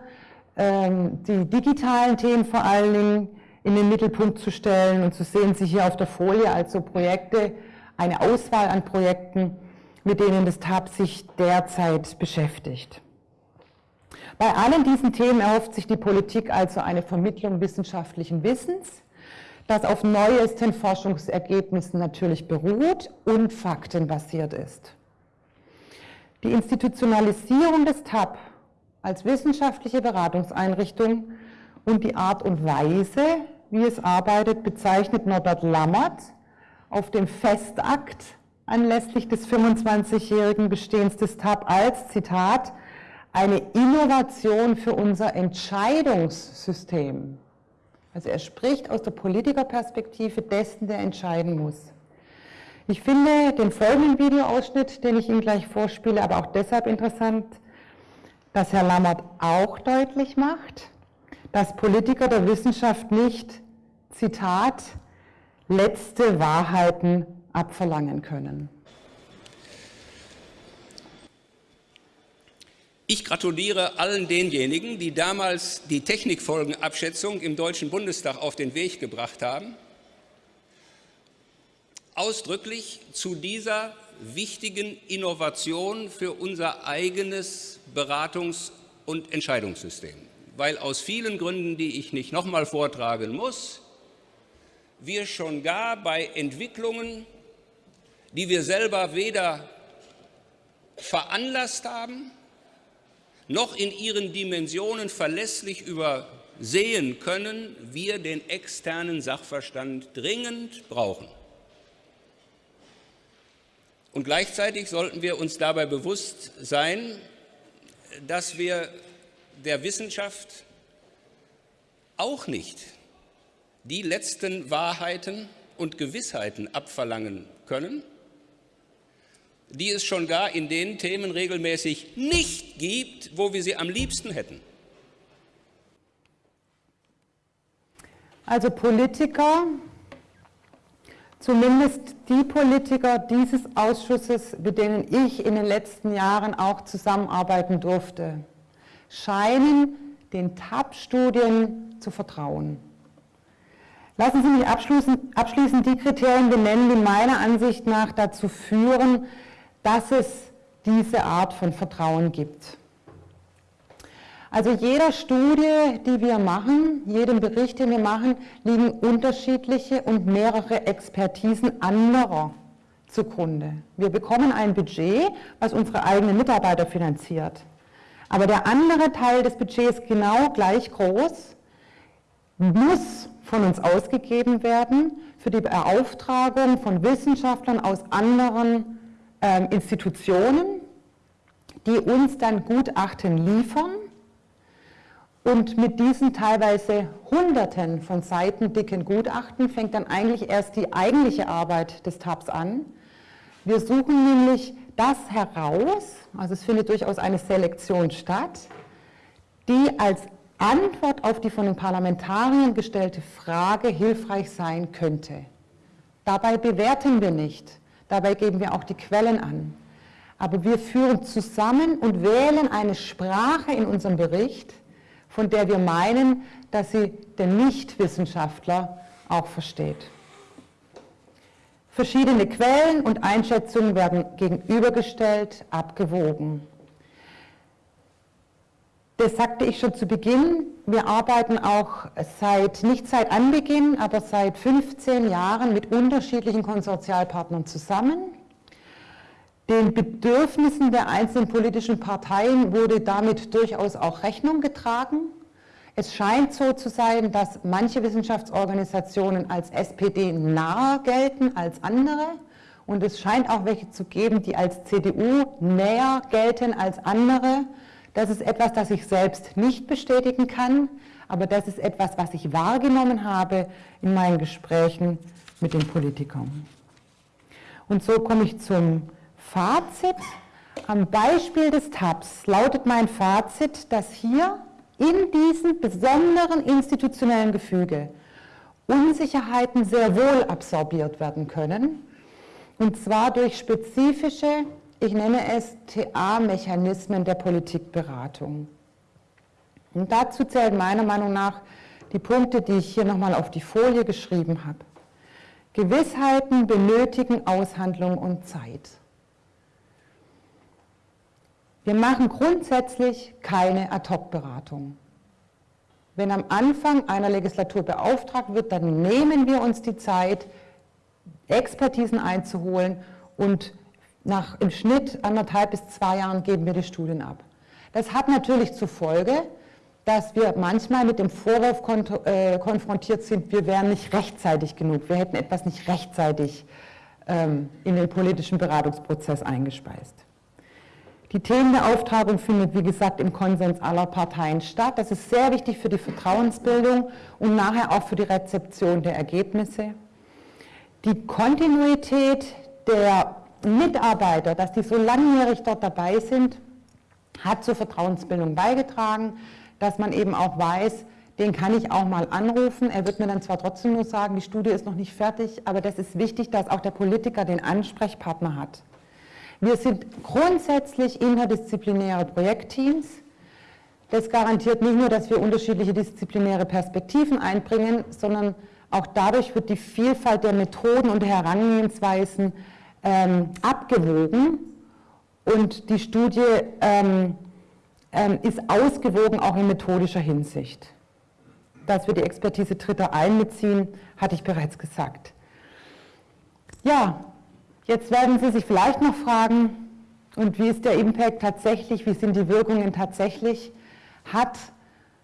ähm, die digitalen Themen vor allen Dingen in den Mittelpunkt zu stellen. Und zu sehen Sie hier auf der Folie also Projekte, eine Auswahl an Projekten, mit denen das TAP sich derzeit beschäftigt. Bei allen diesen Themen erhofft sich die Politik also eine Vermittlung wissenschaftlichen Wissens, das auf neuesten Forschungsergebnissen natürlich beruht und faktenbasiert ist. Die Institutionalisierung des TAP als wissenschaftliche Beratungseinrichtung und die Art und Weise, wie es arbeitet, bezeichnet Norbert Lammert auf dem Festakt anlässlich des 25-jährigen Bestehens des TAP als, Zitat, eine Innovation für unser Entscheidungssystem. Also er spricht aus der Politikerperspektive dessen, der entscheiden muss. Ich finde den folgenden Videoausschnitt, den ich Ihnen gleich vorspiele, aber auch deshalb interessant, dass Herr Lammert auch deutlich macht, dass Politiker der Wissenschaft nicht, Zitat, letzte Wahrheiten abverlangen können. Ich gratuliere allen denjenigen, die damals die Technikfolgenabschätzung im Deutschen Bundestag auf den Weg gebracht haben, ausdrücklich zu dieser wichtigen Innovation für unser eigenes Beratungs- und Entscheidungssystem. Weil aus vielen Gründen, die ich nicht nochmal vortragen muss, wir schon gar bei Entwicklungen, die wir selber weder veranlasst haben, noch in ihren Dimensionen verlässlich übersehen können, wir den externen Sachverstand dringend brauchen. Und gleichzeitig sollten wir uns dabei bewusst sein, dass wir der Wissenschaft auch nicht die letzten Wahrheiten und Gewissheiten abverlangen können, die es schon gar in den Themen regelmäßig nicht gibt, wo wir sie am liebsten hätten. Also Politiker, zumindest die Politiker dieses Ausschusses, mit denen ich in den letzten Jahren auch zusammenarbeiten durfte, scheinen den TAP-Studien zu vertrauen. Lassen Sie mich abschließend die Kriterien benennen, die meiner Ansicht nach dazu führen, dass es diese Art von Vertrauen gibt. Also jeder Studie, die wir machen, jedem Bericht, den wir machen, liegen unterschiedliche und mehrere Expertisen anderer zugrunde. Wir bekommen ein Budget, was unsere eigenen Mitarbeiter finanziert. Aber der andere Teil des Budgets, genau gleich groß, muss von uns ausgegeben werden für die Beauftragung von Wissenschaftlern aus anderen äh, Institutionen, die uns dann Gutachten liefern und mit diesen teilweise Hunderten von Seiten dicken Gutachten fängt dann eigentlich erst die eigentliche Arbeit des TAPS an. Wir suchen nämlich das heraus, also es findet durchaus eine Selektion statt, die als Antwort auf die von den Parlamentariern gestellte Frage hilfreich sein könnte. Dabei bewerten wir nicht, dabei geben wir auch die Quellen an. Aber wir führen zusammen und wählen eine Sprache in unserem Bericht, von der wir meinen, dass sie der Nichtwissenschaftler auch versteht. Verschiedene Quellen und Einschätzungen werden gegenübergestellt, abgewogen. Das sagte ich schon zu Beginn. Wir arbeiten auch seit, nicht seit Anbeginn, aber seit 15 Jahren mit unterschiedlichen Konsortialpartnern zusammen. Den Bedürfnissen der einzelnen politischen Parteien wurde damit durchaus auch Rechnung getragen. Es scheint so zu sein, dass manche Wissenschaftsorganisationen als SPD nahe gelten als andere. Und es scheint auch welche zu geben, die als CDU näher gelten als andere. Das ist etwas, das ich selbst nicht bestätigen kann, aber das ist etwas, was ich wahrgenommen habe in meinen Gesprächen mit den Politikern. Und so komme ich zum Fazit. Am Beispiel des TAPS lautet mein Fazit, dass hier in diesem besonderen institutionellen Gefüge Unsicherheiten sehr wohl absorbiert werden können, und zwar durch spezifische ich nenne es TA-Mechanismen der Politikberatung. Und dazu zählen meiner Meinung nach die Punkte, die ich hier nochmal auf die Folie geschrieben habe. Gewissheiten benötigen Aushandlung und Zeit. Wir machen grundsätzlich keine Ad-Hoc-Beratung. Wenn am Anfang einer Legislatur beauftragt wird, dann nehmen wir uns die Zeit, Expertisen einzuholen und nach im Schnitt anderthalb bis zwei Jahren geben wir die Studien ab. Das hat natürlich zur Folge, dass wir manchmal mit dem Vorwurf äh, konfrontiert sind, wir wären nicht rechtzeitig genug, wir hätten etwas nicht rechtzeitig ähm, in den politischen Beratungsprozess eingespeist. Die Themenbeauftragung findet, wie gesagt, im Konsens aller Parteien statt. Das ist sehr wichtig für die Vertrauensbildung und nachher auch für die Rezeption der Ergebnisse. Die Kontinuität der Mitarbeiter, dass die so langjährig dort dabei sind, hat zur Vertrauensbildung beigetragen, dass man eben auch weiß, den kann ich auch mal anrufen. Er wird mir dann zwar trotzdem nur sagen, die Studie ist noch nicht fertig, aber das ist wichtig, dass auch der Politiker den Ansprechpartner hat. Wir sind grundsätzlich interdisziplinäre Projektteams. Das garantiert nicht nur, dass wir unterschiedliche disziplinäre Perspektiven einbringen, sondern auch dadurch wird die Vielfalt der Methoden und der Herangehensweisen ähm, abgewogen und die Studie ähm, ähm, ist ausgewogen auch in methodischer Hinsicht. dass wir die Expertise Dritter einbeziehen, hatte ich bereits gesagt. Ja, jetzt werden Sie sich vielleicht noch fragen, und wie ist der Impact tatsächlich, wie sind die Wirkungen tatsächlich? Hat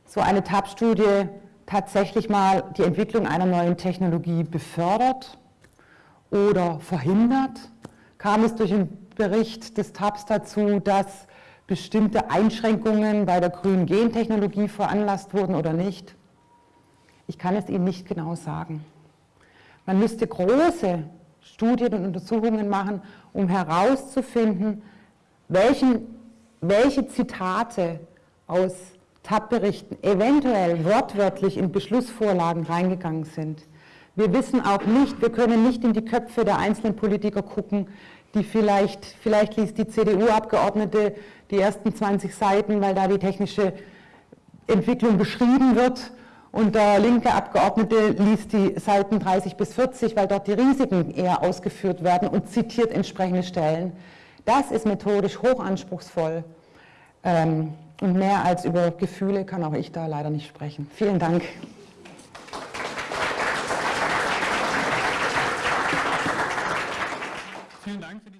so eine TAP-Studie tatsächlich mal die Entwicklung einer neuen Technologie befördert oder verhindert? Kam es durch den Bericht des TAPS dazu, dass bestimmte Einschränkungen bei der grünen Gentechnologie veranlasst wurden oder nicht? Ich kann es Ihnen nicht genau sagen. Man müsste große Studien und Untersuchungen machen, um herauszufinden, welchen, welche Zitate aus TAP-Berichten eventuell wortwörtlich in Beschlussvorlagen reingegangen sind. Wir wissen auch nicht, wir können nicht in die Köpfe der einzelnen Politiker gucken, die vielleicht, vielleicht liest die CDU-Abgeordnete die ersten 20 Seiten, weil da die technische Entwicklung beschrieben wird und der linke Abgeordnete liest die Seiten 30 bis 40, weil dort die Risiken eher ausgeführt werden und zitiert entsprechende Stellen. Das ist methodisch hochanspruchsvoll ähm, und mehr als über Gefühle kann auch ich da leider nicht sprechen. Vielen Dank. vielen Dank für die